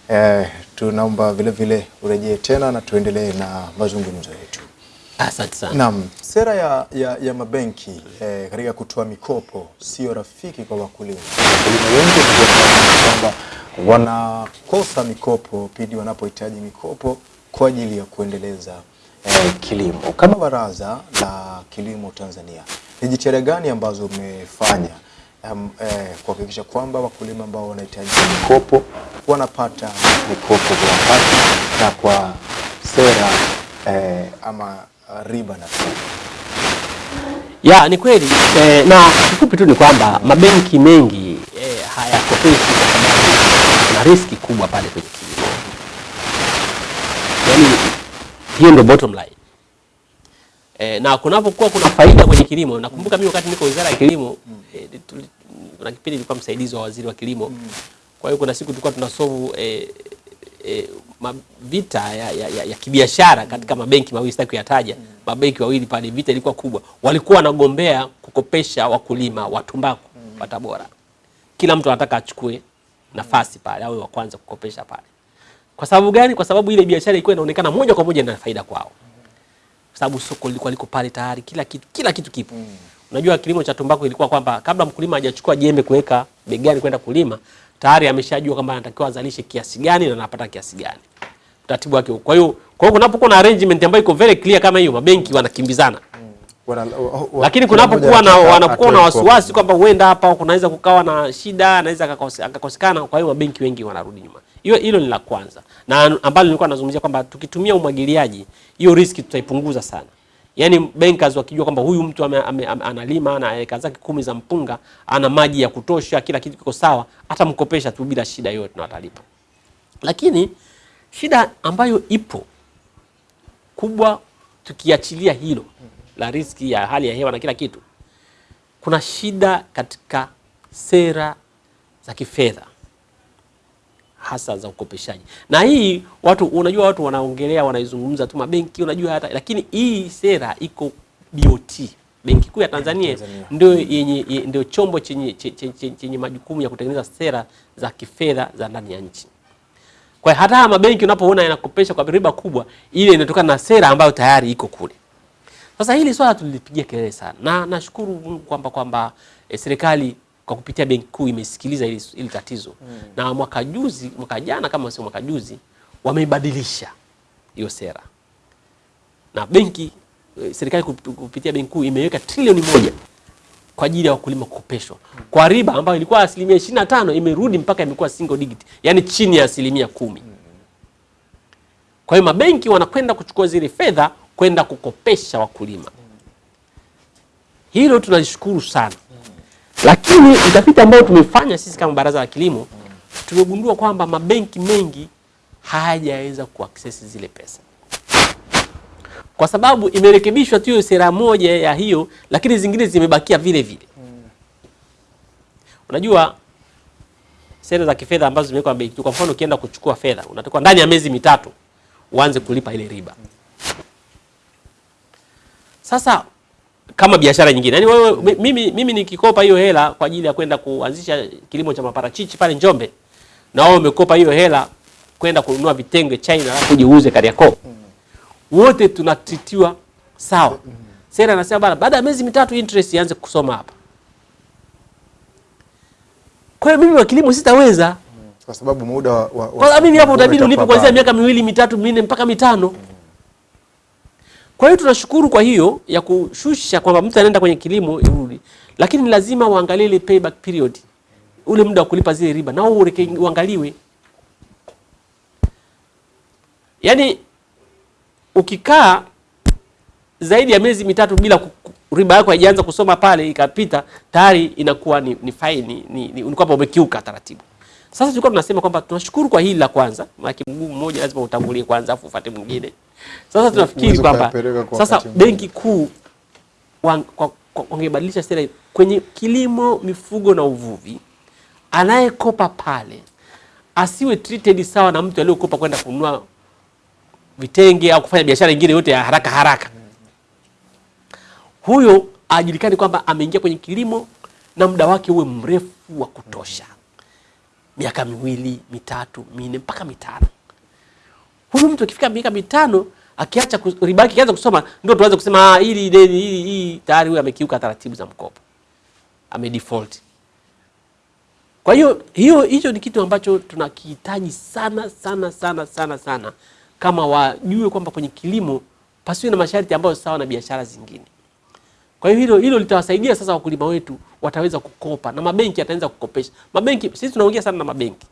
Eh, tunaomba vile vile urejee tena na tuendelee na mazungumzo yetu. Asante sana. Naam, sera ya, ya, ya mabenki eh, katika kutoa mikopo sio rafiki kwa wakulima. Wakulima wengi kwamba wanakosa mikopo pindi wanapohitaji mikopo kwa ajili ya kuendeleza eh, kilimo. Kama Baraza la Kilimo Tanzania, ni jitihada gani ambazo umefanya um, eh, kuhakikisha kwamba wakulima ambao wanahitaji mikopo wanapata mikopo kwa wakati na kwa sera eh, ama riba nafuu? Ya, ni kweli eh, na kifupi tu ni kwamba mabenki mengi eh, hayakopeshi kwa sababu kuna riski kubwa pale kwenye kilimo. Yaani hiyo ndio bottom line. E, na kunapokuwa kuna faida kwenye kilimo, nakumbuka mimi wakati niko Wizara ya Kilimo kuna tuli- kuna kipindi nilikuwa msaidizi wa waziri wa kilimo. Kwa hiyo kuna siku tulikuwa tunasolve e, e, ma- vita ya, ya, ya, ya kibiashara katika mabenki mawili, sitaki kuyataja. Mabenki wawili pale, vita ilikuwa kubwa, walikuwa wanagombea kukopesha wakulima wa tumbaku wa Tabora. Kila mtu anataka achukue nafasi pale, awe wa kwanza kukopesha pale. Kwa sababu gani? Kwa sababu ile biashara ilikuwa inaonekana moja kwa moja ina faida kwao, kwa sababu soko lilikuwa liko pale tayari, kila kitu kila kitu kipo. Unajua kilimo cha tumbaku ilikuwa kwamba kabla mkulima hajachukua jembe kuweka begani kwenda kulima, tayari ameshajua kwamba anatakiwa azalishe kiasi gani na anapata kiasi gani, utaratibu wake. Kwa hiyo kwa hiyo kunapokuwa na arrangement ambayo iko very clear kama hiyo, mabenki wanakimbizana Wana- wa- wa- lakini kunapokuwa na wanapokuwa na wasiwasi kwamba huenda hapa kunaweza kukawa na shida, anaweza akakosekana. Kwa hiyo mabenki wengi wanarudi nyuma. Hiyo hilo ni la kwanza, na ambalo nilikuwa nazungumzia kwamba tukitumia umwagiliaji, hiyo riski tutaipunguza sana. Yaani bankers wakijua kwamba huyu mtu ame, ame, ame, analima ana eka zake kumi za mpunga, ana maji ya kutosha, kila kitu kiko sawa, atamkopesha tu bila shida yoyote na atalipa. Lakini shida ambayo ipo kubwa, tukiachilia hilo la riski ya hali ya hewa na kila kitu, kuna shida katika sera za kifedha hasa za ukopeshaji. Na hii watu, unajua watu wanaongelea wanaizungumza tu mabenki, unajua hata, lakini hii sera iko BOT, Benki Kuu ya Tanzania, Tanzania. ndio yenye ndio chombo chenye, chenye, chenye, chenye majukumu ya kutengeneza sera za kifedha za ndani ya nchi. Kwa hiyo hata haya mabenki unapoona yanakopesha kwa riba kubwa, ile inatokana na sera ambayo tayari iko kule. Sasa hili swala tulilipigia kelele sana, na nashukuru Mungu kwamba kwamba e, serikali kwa kupitia benki kuu imesikiliza ili, ili tatizo. Mm. na mwaka juzi, mwaka jana kama sio mwaka juzi, wameibadilisha hiyo sera. Na benki e, serikali kupitia benki kuu imeweka trilioni moja kwa ajili ya wakulima kukopeshwa. Kwa riba ambayo ilikuwa asilimia ishirini na tano imerudi mpaka imekuwa single digit, yani chini ya asilimia kumi. Kwa hiyo mabenki wanakwenda kuchukua zile fedha kwenda kukopesha wakulima. Hilo tunalishukuru sana, lakini utafiti ambao tumefanya sisi kama Baraza la Kilimo tumegundua kwamba mabenki mengi hayajaweza kuaccess zile pesa kwa sababu imerekebishwa tu sera moja ya hiyo, lakini zingine zimebakia vile vile. Unajua sera za kifedha ambazo zimewekwa benki kwa mfano ukienda kuchukua fedha unatakiwa ndani ya miezi mitatu uanze kulipa ile riba. Sasa kama biashara nyingine. Yaani wewe mimi, mimi nikikopa hiyo hela kwa ajili ya kwenda kuanzisha kilimo cha maparachichi pale Njombe na wewe umekopa hiyo hela kwenda kununua vitenge China alafu kujiuze Kariakoo. Wote tunatitiwa sawa. Sera anasema bana baada ya miezi mitatu interest ianze kusoma hapa. Kwa hiyo mimi wa kilimo sitaweza. Kwa sababu muda wa, wa, Kwa sababu mimi hapo utabidi unipe kuanzia miaka miwili mitatu minne mpaka mitano. Kwa hiyo tunashukuru kwa hiyo ya kushusha kwamba mtu anaenda kwenye kilimo irudi, lakini ni lazima uangalie ile payback period, ule muda wa kulipa zile riba nao uangaliwe. Yaani ukikaa zaidi ya miezi mitatu bila riba yako haijaanza kusoma pale ikapita tayari inakuwa ni, ni faini ni, ni, ni umekiuka taratibu. Sasa tulikuwa tunasema kwamba tunashukuru kwa hili la kwanza, maana mguu mmoja lazima utangulie kwanza afu ufuate mwingine. Sasa tunafikiri kwamba kwa sasa benki kuu wangebadilisha sera kwenye kilimo, mifugo na uvuvi, anayekopa pale asiwe treated sawa na mtu aliyokopa kwenda kununua vitenge au kufanya biashara nyingine yote ya haraka haraka. Huyo ajulikane kwamba ameingia kwenye kilimo na muda wake uwe mrefu wa kutosha, miaka miwili, mitatu, minne mpaka mitano. Huyu mtu akifika miaka mitano akiacha riba yake akianza kusoma, ndio tuanze kusema ah, hili deni hili hii tayari huyu amekiuka taratibu za mkopo, ame default. Kwa hiyo hiyo hicho ni kitu ambacho tunakihitaji sana sana sana sana sana, kama wajue kwamba kwenye kilimo pasiwe na masharti ambayo sawa na biashara zingine. Kwa hiyo hilo hilo litawasaidia sasa wakulima wetu wataweza kukopa na mabenki yataanza kukopesha. Mabenki sisi tunaongea sana na mabenki.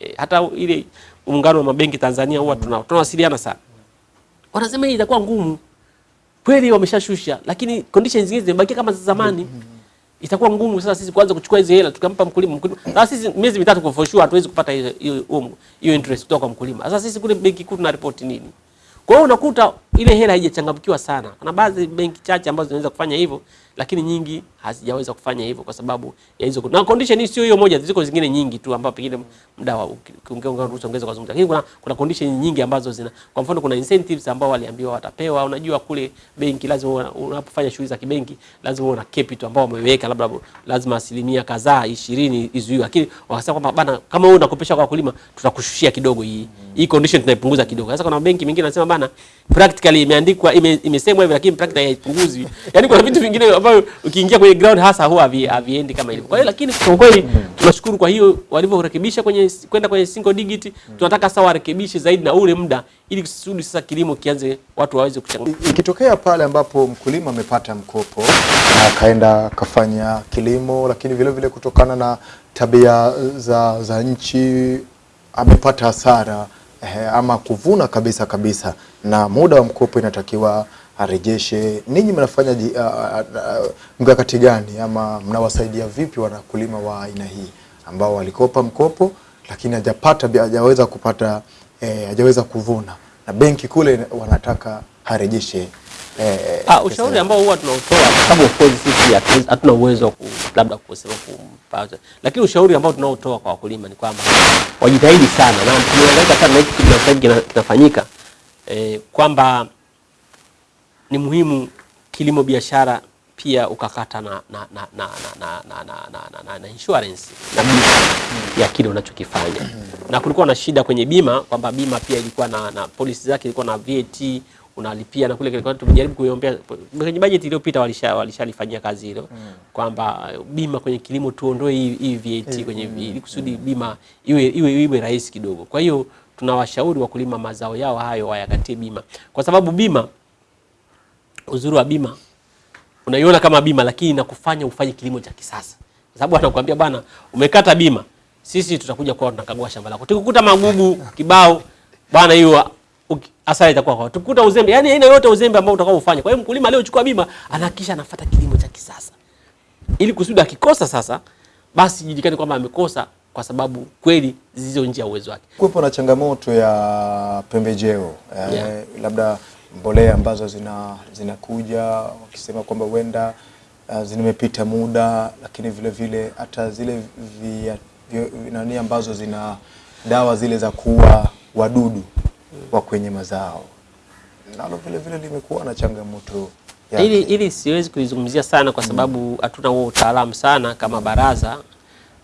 E, hata ile muungano wa mabenki Tanzania huwa tuna tunawasiliana sana. Wanasema hii itakuwa ngumu. Kweli wameshashusha lakini conditions zingine zimebakia kama za zamani. Itakuwa ngumu sasa sisi kuanza kuchukua hizo hela tukampa mkulima. mkulima. Sasa sisi miezi mitatu kwa for sure hatuwezi kupata hiyo hiyo interest kutoka kwa mkulima. Sasa sisi kule benki kuu tuna report nini? Kwa hiyo unakuta ile hela haijachangamkiwa sana. Kuna baadhi benki chache ambazo zinaweza kufanya hivyo, lakini nyingi hazijaweza kufanya hivyo kwa sababu ya hizo. Na condition hii sio hiyo moja, ziko zingine nyingi tu ambapo pengine muda wa ukiongea ruhusa ongeza kwa zungumza. Lakini kuna kuna condition nyingi ambazo zina kwa mfano kuna incentives ambao waliambiwa watapewa. Unajua kule benki lazima unapofanya shughuli za kibenki lazima uwe na capital ambao wameweka labda lazima asilimia kadhaa 20 izuiwe. Lakini wakasema kwamba bana kama wewe unakopesha kwa wakulima tutakushushia kidogo hii. Hii condition tunaipunguza kidogo. Sasa kuna benki mingine anasema bana practically imeandikwa ime, imesemwa hivyo lakini practically haipunguzwi. Yaani kuna vitu vingine ambavyo ukiingia kwenye ground hasa huwa haviendi kama ilivyo. Kwa hiyo lakini kwa kweli tunashukuru kwa hiyo walivyorekebisha kwenye kwenda kwenye single digit. Tunataka sasa warekebishe zaidi na ule muda ili kusudi sasa kilimo kianze watu waweze kuchangamka. Ikitokea pale ambapo mkulima amepata mkopo na akaenda akafanya kilimo, lakini vile vile kutokana na tabia za, za nchi amepata hasara eh, ama kuvuna kabisa kabisa, na muda wa mkopo inatakiwa arejeshe. Ninyi mnafanya uh, uh, mkakati gani? Ama mnawasaidia vipi wanakulima wa aina hii ambao walikopa mkopo lakini hajapata hajaweza kupata eh, hajaweza kuvuna? Na benki kule wanataka arejeshe eh, Ah, ushauri ambao huwa tunautoa kwa sababu of course sisi hatuna uwezo ku, labda kusema kumpata, lakini ushauri ambao tunaotoa kwa wakulima ni kwamba wajitahidi sana na tumeangaika sana na hiki kinafanyika eh, kwamba ni muhimu kilimo biashara pia ukakata na na na na na na na, na, na, na, insurance na bima ya kile unachokifanya. Na kulikuwa na shida kwenye bima kwamba bima pia ilikuwa na, na policy zake ilikuwa na VAT unalipia na kule kilikuwa tumejaribu kuiombea kwenye bajeti iliyopita walisha walishalifanyia kazi hilo kwamba uh, bima kwenye kilimo tuondoe hii VAT kwenye ili kusudi bima iwe iwe iwe rahisi kidogo. Kwa hiyo tunawashauri wakulima mazao yao hayo wayakatie bima kwa sababu bima uzuri wa bima unaiona kama bima lakini inakufanya ufanye kilimo cha kisasa, kwa sababu anakuambia bwana, umekata bima, sisi tutakuja kwa tunakagua shamba lako, tukikuta magugu kibao bwana, hiyo hasara itakuwa kwa tukikuta uzembe, yani aina yote uzembe ambao utakao ufanya. Kwa hiyo mkulima aliyochukua bima anahakikisha anafuata kilimo cha kisasa, ili kusudi akikosa sasa, basi jijikane kwamba amekosa kwa sababu kweli zilizo nje ya uwezo wake. kuwepo na changamoto ya pembejeo eh, Yeah. labda mbolea ambazo zina zinakuja wakisema kwamba huenda uh, zimepita muda, lakini vile vile hata zile via- via, nani ambazo zina dawa zile za kuua wadudu wa kwenye mazao nalo vile vile limekuwa na changamoto. Ili, ili siwezi kuizungumzia sana kwa sababu hatuna mm. huo utaalamu sana kama baraza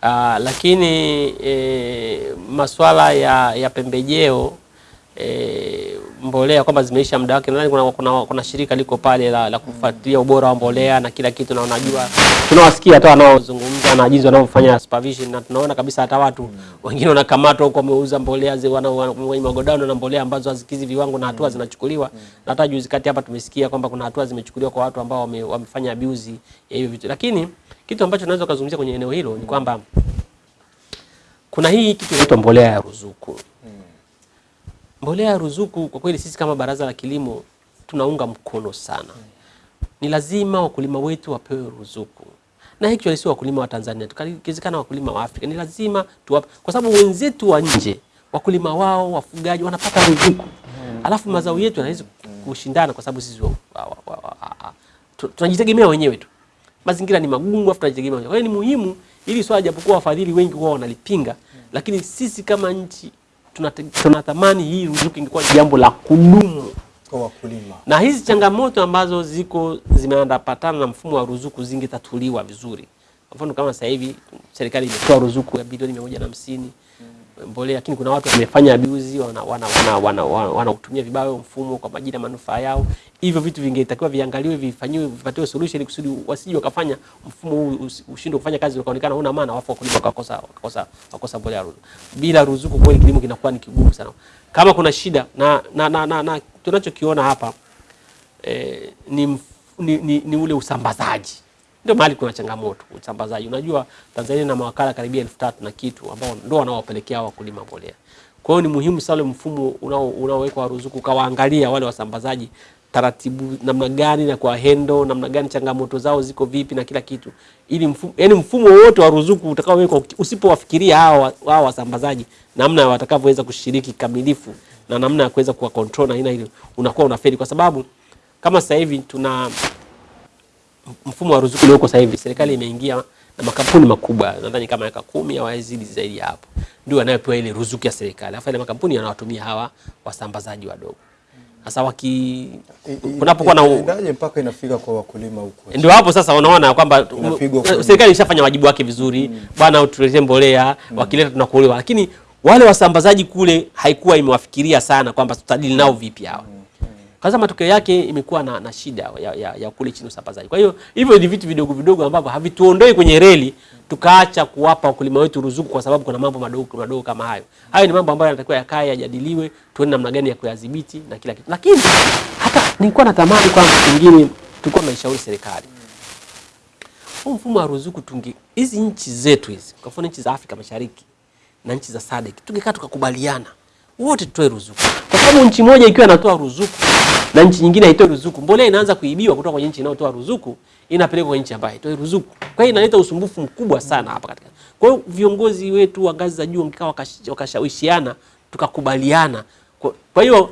uh, lakini e, masuala ya, ya pembejeo e, mbolea kwamba zimeisha muda wake, nadhani kuna, kuna, kuna shirika liko pale la, la kufuatilia ubora wa mbolea na kila kitu, na unajua tunawasikia hata wanaozungumza na jinsi wanavyofanya supervision, na tunaona kabisa hata watu wengine wanakamatwa huko wameuza mbolea kwenye magodano na mbolea ambazo hazikizi viwango na hatua zinachukuliwa. Na hata juzi kati hapa tumesikia kwamba kuna hatua zimechukuliwa kwa watu ambao wame, wamefanya abuse ya hivyo vitu, lakini kitu ambacho naweza kuzungumzia kwenye eneo hilo ni kwamba kuna hii kitu inaitwa mbolea ya ruzuku. Mbolea ya ruzuku kwa kweli sisi kama Baraza la Kilimo tunaunga mkono sana. Ni lazima wakulima wetu wapewe ruzuku, na actually sio wakulima wa Tanzania tukizikana wakulima wa Afrika. Ni lazima tuwape, kwa sababu wenzetu wa nje wakulima wao wafugaji wanapata ruzuku, alafu mazao yetu yanaweza kushindana kwa sababu sisi tunajitegemea wenyewe tu. Mazingira ni magumu, afu tunajitegemea wenyewe. Kwa hiyo ni muhimu ili swala, japokuwa wafadhili wengi wao wanalipinga, lakini sisi kama nchi tunatamani hii ruzuku ingekuwa ni jambo la kudumu, kwa wakulima. na hizi changamoto ambazo ziko zimeandapatana na mfumo wa ruzuku zingetatuliwa vizuri. Kwa mfano kama sasa hivi serikali imetoa ruzuku ya bilioni mia moja na hamsini mbolea, lakini kuna watu wamefanya abuzi, wanautumia wana, wana, wana, wana, wana vibaya mfumo kwa majina manufaa yao. Hivyo vitu vingetakiwa viangaliwe, vifanyiwe, vipatiwe solution kusudi wasije wakafanya mfumo huu ushindwe kufanya kazi, ukaonekana una maana, wafu wakulima wakakosa wakakosa wakakosa mbolea ruzuku. Bila ruzuku kweli kilimo kinakuwa ni kigumu sana. Kama kuna shida na, na, na, na, na tunachokiona hapa eh, ni, ni, ni, ni ule usambazaji ndio mahali kuna changamoto usambazaji. Unajua Tanzania na mawakala karibia elfu tatu na kitu ambao ndio wanaowapelekea wakulima mbolea. Kwa hiyo ni muhimu sana mfumo unaowekwa wa ruzuku ukawaangalia wale wasambazaji taratibu namna gani na kwa hendo namna gani changamoto zao ziko vipi na kila kitu, ili mfumo, yani mfumo wote wa ruzuku utakaowekwa usipowafikiria hao hao wasambazaji namna watakavyoweza kushiriki kamilifu na namna ya kuweza kuwa control na aina ile, unakuwa unafeli kwa sababu kama sasa hivi tuna mfumo wa ruzuku ulioko sasa hivi, serikali imeingia na makampuni makubwa, nadhani kama miaka kumi au yazidi zaidi ya hapo, ndio wanayopewa ile ruzuku ya serikali, alafu ile makampuni yanawatumia hawa wasambazaji wadogo. Sasa waki kunapokuwa na ndaje mpaka inafika kwa wakulima huko? ndio hapo sasa unaona kwamba serikali ishafanya wajibu wake vizuri, mm. bwana utuletee mbolea, mm. wakileta tunakuolewa, lakini wale wasambazaji kule haikuwa imewafikiria sana kwamba tutadili nao vipi hawa. Kwanza matokeo yake imekuwa na, na shida ya, ya, ya kule chini usambazaji. Kwa hiyo hivyo ni vitu vidogo vidogo ambavyo havituondoi kwenye reli tukaacha kuwapa wakulima wetu ruzuku kwa sababu kuna mambo madogo madogo kama hayo. Hayo ni mambo ambayo yanatakiwa yakae yajadiliwe, tuone namna gani ya kuyadhibiti na kila kitu. Lakini hata nilikuwa natamani kwamba pengine tulikuwa tunaishauri serikali huu mfumo wa ruzuku tunge hizi nchi zetu hizi, kwa mfano nchi za Afrika Mashariki na nchi za SADC tungekaa tukakubaliana wote tutoe ruzuku, kwa sababu nchi moja ikiwa inatoa ruzuku na nchi nyingine haitoi ruzuku, mbolea inaanza kuibiwa kutoka kwenye nchi inayotoa ruzuku inapelekwa kwenye nchi ambayo haitoi ruzuku. Kwa hiyo inaleta usumbufu mkubwa sana hapa katika. Kwa hiyo viongozi wetu wa ngazi za juu mkikaa wakashawishiana tukakubaliana. Kwa hiyo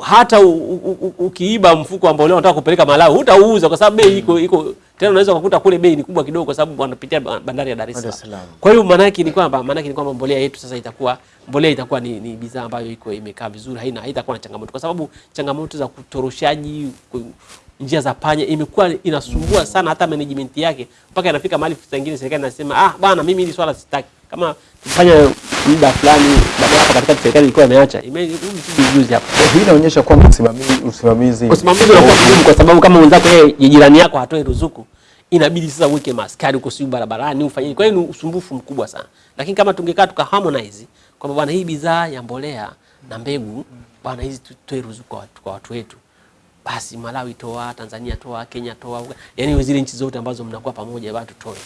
hata u, u, u, ukiiba mfuko ambao leo unataka kupeleka Malawi hutauuza kwa sababu bei iko iko tena, unaweza kukuta kule bei ni kubwa kidogo, kwa sababu wanapitia bandari ya Dar es Salaam. Kwa hiyo maana yake ni kwamba maana yake ni kwamba mbolea yetu sasa itakuwa mbolea itakuwa ni, ni bidhaa ambayo iko imekaa vizuri, haina haitakuwa na changamoto, kwa sababu changamoto za kutoroshaji njia za panya imekuwa inasumbua sana hata management yake, mpaka inafika mahali saa nyingine serikali inasema ah, bwana mimi hili swala sitaki. Kama tufanya muda fulani, baada katika serikali ilikuwa imeacha imejuzi hapo tu juzi hapa. Hii inaonyesha kwamba usimamizi usimamizi usimamizi unakuwa mgumu kwa sababu kama mwenzako yeye jirani yako hatoi ruzuku, inabidi sasa uweke maskari uko sijui barabarani ufanye. Kwa hiyo ni usumbufu mkubwa sana, lakini kama tungekaa tuka harmonize kwamba bwana, hii bidhaa ya mbolea na mbegu bwana, hizi tutoe ruzuku kwa watu wetu, basi Malawi toa, Tanzania toa, Kenya toa, yani zile nchi zote ambazo mnakuwa pamoja, bado tutoe,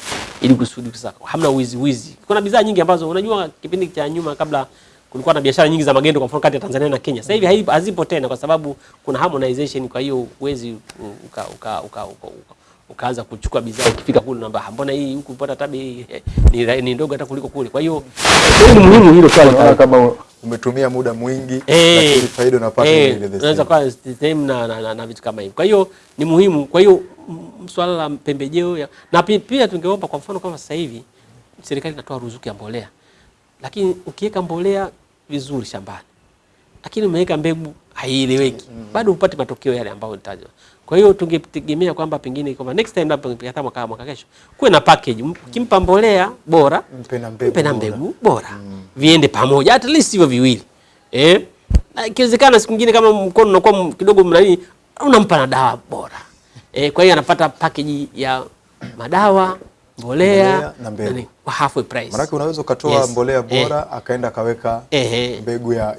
ili kusudi sasa hamna wizi wizi. Kuna bidhaa nyingi ambazo unajua, kipindi cha nyuma kabla kulikuwa na biashara nyingi za magendo kwa mfano kati ya Tanzania na Kenya. Sasa hivi hazipo tena kwa sababu kuna harmonization, kwa hiyo uwezi uka, uka, uka, uka, uka, ukaanza kuchukua bidhaa ukifika kule namba mbona hii huku pata tabi eh, ni, ni ndogo hata kuliko kule. Kwa hiyo ni muhimu hilo swali kama umetumia muda mwingi hey, lakini faida unapata hey, ile the same. unaweza kuwa same na, na, na, na vitu kama hivi. Kwa hiyo ni muhimu. Kwa hiyo mm, swala la pembejeo ya, na pia tungeomba kwa mfano kama sasa hivi serikali inatoa ruzuku ya mbolea, lakini ukiweka mbolea vizuri shambani, lakini umeweka mbegu haieleweki bado upate matokeo yale ambayo nitajwa. Kwa hiyo tungetegemea kwamba pengine kwa next time labda hata mwaka mwaka kesho kuwe na package, ukimpa mbolea bora Mpe na mbegu mpe na bora. mbegu bora viende pamoja, at least hivyo viwili eh, na ikiwezekana siku nyingine kama mkono unakuwa kidogo mnani, unampa na dawa bora eh, kwa hiyo anapata package ya madawa mbolea, Mbolea na mbegu. kwa halfway price. Maana unaweza ukatoa Yes. mbolea bora Eh. bora akaenda akaweka eh. mbegu ya, ya,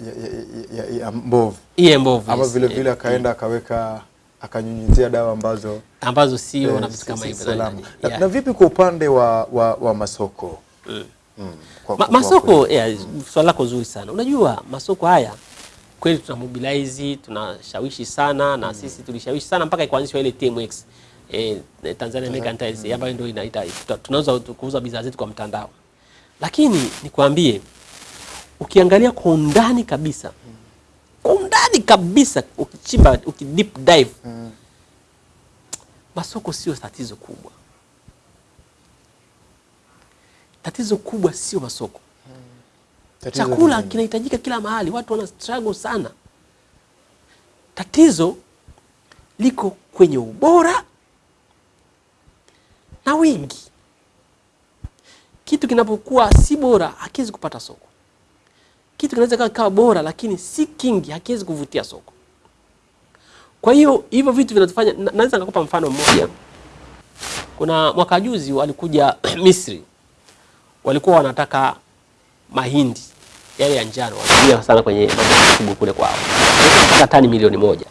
ya, ya, ya mbovu iye mbovu ama yes. vile vile Eh, akaenda akaweka akanyunyizia dawa ambazo ambazo sio eh, na vitu kama hivyo Na, yeah. na vipi kwa upande wa, wa, wa masoko? Mm. Kwa- Ma, masoko yeah, swali lako zuri sana. Unajua masoko haya kweli tuna mobilize tunashawishi sana na sisi tulishawishi sana mpaka ikaanzishwa ile TMX eh, Tanzania Mercantile ambayo ndio inaita tunauza kuuza bidhaa zetu kwa mtandao, lakini nikwambie, ukiangalia kwa undani kabisa, kwa undani kabisa, ukichimba uki deep dive masoko sio tatizo kubwa. Tatizo kubwa sio masoko. tatizo Chakula kinahitajika kila mahali, watu wana struggle sana. Tatizo liko kwenye ubora na wingi. Kitu kinapokuwa si bora hakiwezi kupata soko. Kitu kinaweza kawa kawa bora lakini si kingi, hakiwezi kuvutia soko. Kwa hiyo hivyo vitu vinatufanya, naweza nikakupa mfano mmoja. Kuna mwaka juzi walikuja Misri, walikuwa wanataka mahindi yale ya njano wanatumia sana kwenye mambo kule kwao, mpaka tani milioni moja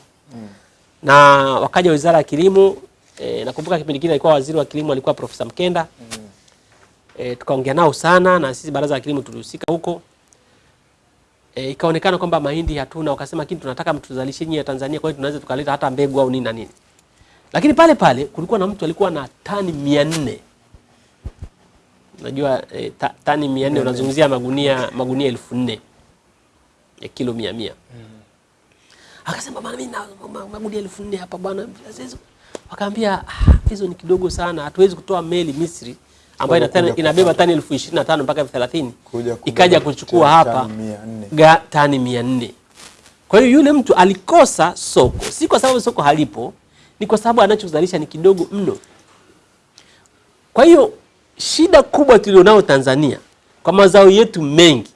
na wakaja wizara ya kilimo e, nakumbuka kipindi kile alikuwa waziri wa kilimo alikuwa Profesa Mkenda mm. e, tukaongea nao sana na sisi baraza la kilimo tulihusika huko e, ikaonekana kwamba mahindi hatuna, wakasema lakini tunataka mtuzalishe nyinyi ya Tanzania, kwa hiyo tunaweza tukaleta hata mbegu au nini na nini, lakini pale pale kulikuwa na mtu alikuwa na tani mia nne. Unajua e, ta, tani mia nne unazungumzia magunia magunia 4000 ya kilo mia mia. Akasema bwana, mimi na magunia elfu hapa bwana, hizo wakaambia "Ah, hizo ni kidogo sana, hatuwezi kutoa meli Misri ambayo inabeba tani elfu ishirini na tano mpaka elfu thelathini ikaja kuchukua hapa ga tani mia nne. Kwa hiyo yule mtu alikosa soko, si kwa sababu soko halipo, ni kwa sababu anachozalisha ni kidogo mno. Kwa hiyo shida kubwa tulionao Tanzania kwa mazao yetu mengi,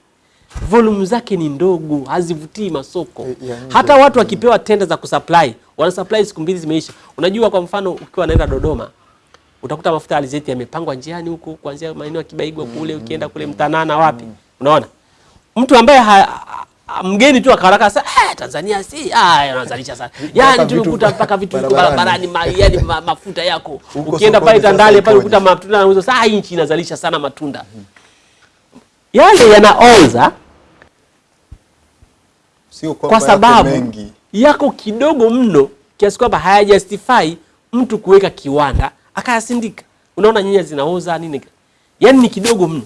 volume zake ni ndogo, hazivutii masoko. Eh. Hata watu wakipewa tenda za kusupply, wana supply siku mbili zimeisha. Unajua, kwa mfano ukiwa naenda Dodoma utakuta mafuta alizeti yamepangwa njiani huko kuanzia maeneo ya Kibaigwa kule ukienda kule Mtanana wapi, unaona? Mtu ambaye ha, mgeni tu akaraka sasa eh, Tanzania si ah, wanazalisha sana. Yani, tu ukuta mpaka vitu viko barabarani. ma, yani ma, mafuta yako. Ukienda pale Tandale pale ukuta matunda yanauzwa sasa hii nchi inazalisha sana matunda. Yale yanaoza sio kwa, kwa sababu mengi. yako kidogo mno kiasi kwamba hayajustify mtu kuweka kiwanda akayasindika. Unaona nyanya zinaoza nini, yaani ni kidogo mno.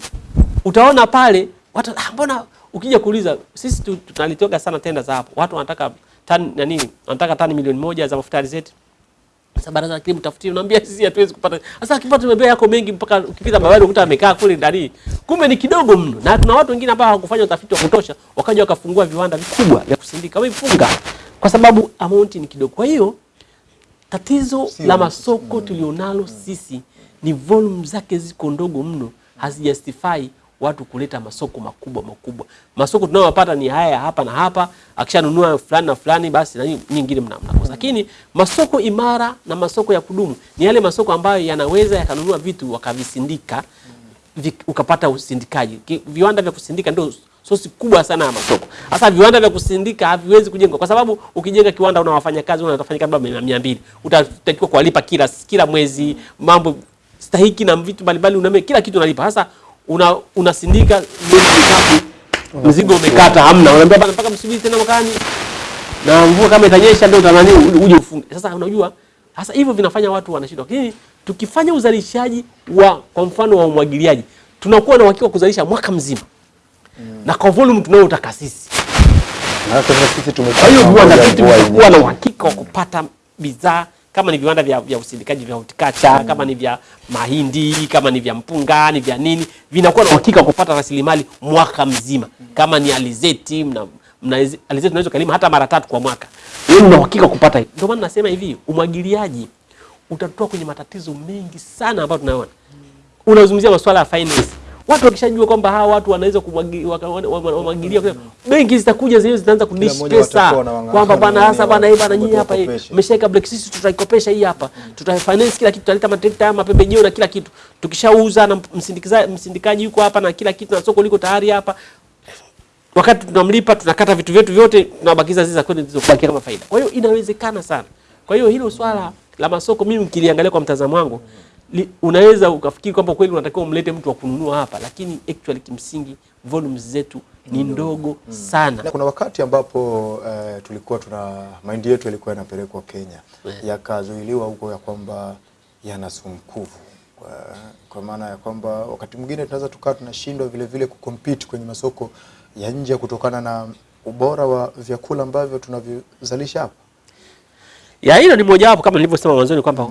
Utaona pale watu ah, mbona ukija kuuliza sisi tunalitoka sana tenda za hapo, watu wanataka tani nani, wanataka tani milioni moja za mafuta alizeti. Sasa baraza la kilimo tafutie, unaambia sisi hatuwezi kupata. Sasa kipato tumebea yako mengi mpaka ukipita barabarani ukuta amekaa kule ndani. Kumbe ni kidogo mno. Na tuna watu wengine ambao hawakufanya utafiti wa kutosha, wakaja wakafungua viwanda vikubwa vya kusindika. Wamefunga kwa sababu amount ni kidogo. Kwa hiyo tatizo Sio- la masoko tulionalo sisi ni volume zake ziko ndogo mno, hazijustify watu kuleta masoko makubwa makubwa. Masoko tunayopata ni haya hapa na hapa, akishanunua fulani na fulani, basi na nyingine mna- mnakosa. Lakini masoko imara na masoko ya kudumu ni yale masoko ambayo yanaweza yakanunua vitu wakavisindika, vik, ukapata usindikaji. Viwanda vya kusindika ndio sosi kubwa sana ya masoko. Sasa viwanda vya kusindika haviwezi kujengwa kwa sababu ukijenga kiwanda una wafanyakazi, una wafanyakazi labda mia mbili, utatakiwa kuwalipa kila kila mwezi, mambo stahiki na vitu mbalimbali, uname kila kitu unalipa. Sasa una unasindika mzigo umekata, hamna, unaambia bana, mpaka msubiri tena mwakani na mvua kama itanyesha ndio utanani uje ufunge. Sasa unajua, sasa hivyo vinafanya watu wanashindwa, lakini tukifanya uzalishaji wa kwa mfano wa umwagiliaji, tunakuwa na uhakika kuzalisha mwaka mzima na kwa volume tunayotaka sisi. Kwa hiyo viwanda vyetu vitakuwa na uhakika wa kupata bidhaa kama ni viwanda vya, vya usindikaji vya horticulture kama ni vya mahindi kama ni vya mpunga ni vya nini, vinakuwa na uhakika wa kupata rasilimali mwaka mzima. Kama ni alizeti mna mna alizeti tunaweza kulima hata mara tatu kwa mwaka, wewe una uhakika kupata. hiyo Ndio maana nasema hivi, umwagiliaji utatoa kwenye matatizo mengi sana ambayo tunaona. Unazungumzia masuala ya finance, watu wakishajua kwamba hawa watu wanaweza kumwagi- waka- wana- wana- wamwagilia, benki zitakuja zenyewe zitaanza kudish pesa. kwamba bana hasa bana hii bana nyinyi hapa mmeshaweka black sisi tutaikopesha hii hapa. Tutafinance kila kitu tutaleta matrekta haya mapembejeo na kila kitu. Tukishauza na msindikaji yuko hapa na kila kitu na soko liko tayari hapa. Wakati tunamlipa tunakata vitu vyetu vyote tunabakiza zile za kwenda zilizobakia kama faida. Kwa hiyo inawezekana sana. Kwa hiyo hilo swala la masoko mimi mkiliangalia kwa mtazamo wangu li, unaweza ukafikiri kwamba kweli unatakiwa umlete mtu wa kununua hapa, lakini actually kimsingi volumes zetu ni ndogo mm. sana. Na kuna wakati ambapo eh, tulikuwa tuna mahindi yetu yalikuwa yanapelekwa Kenya Yeah. yakazuiliwa huko ya kwamba yana sumu kuvu kwa, kwa maana ya kwamba wakati mwingine tunaweza tukawa tunashindwa vile vile kucompete kwenye masoko ya nje kutokana na ubora wa vyakula ambavyo tunavizalisha hapa. Ya hilo ni mojawapo kama nilivyosema mwanzoni kwamba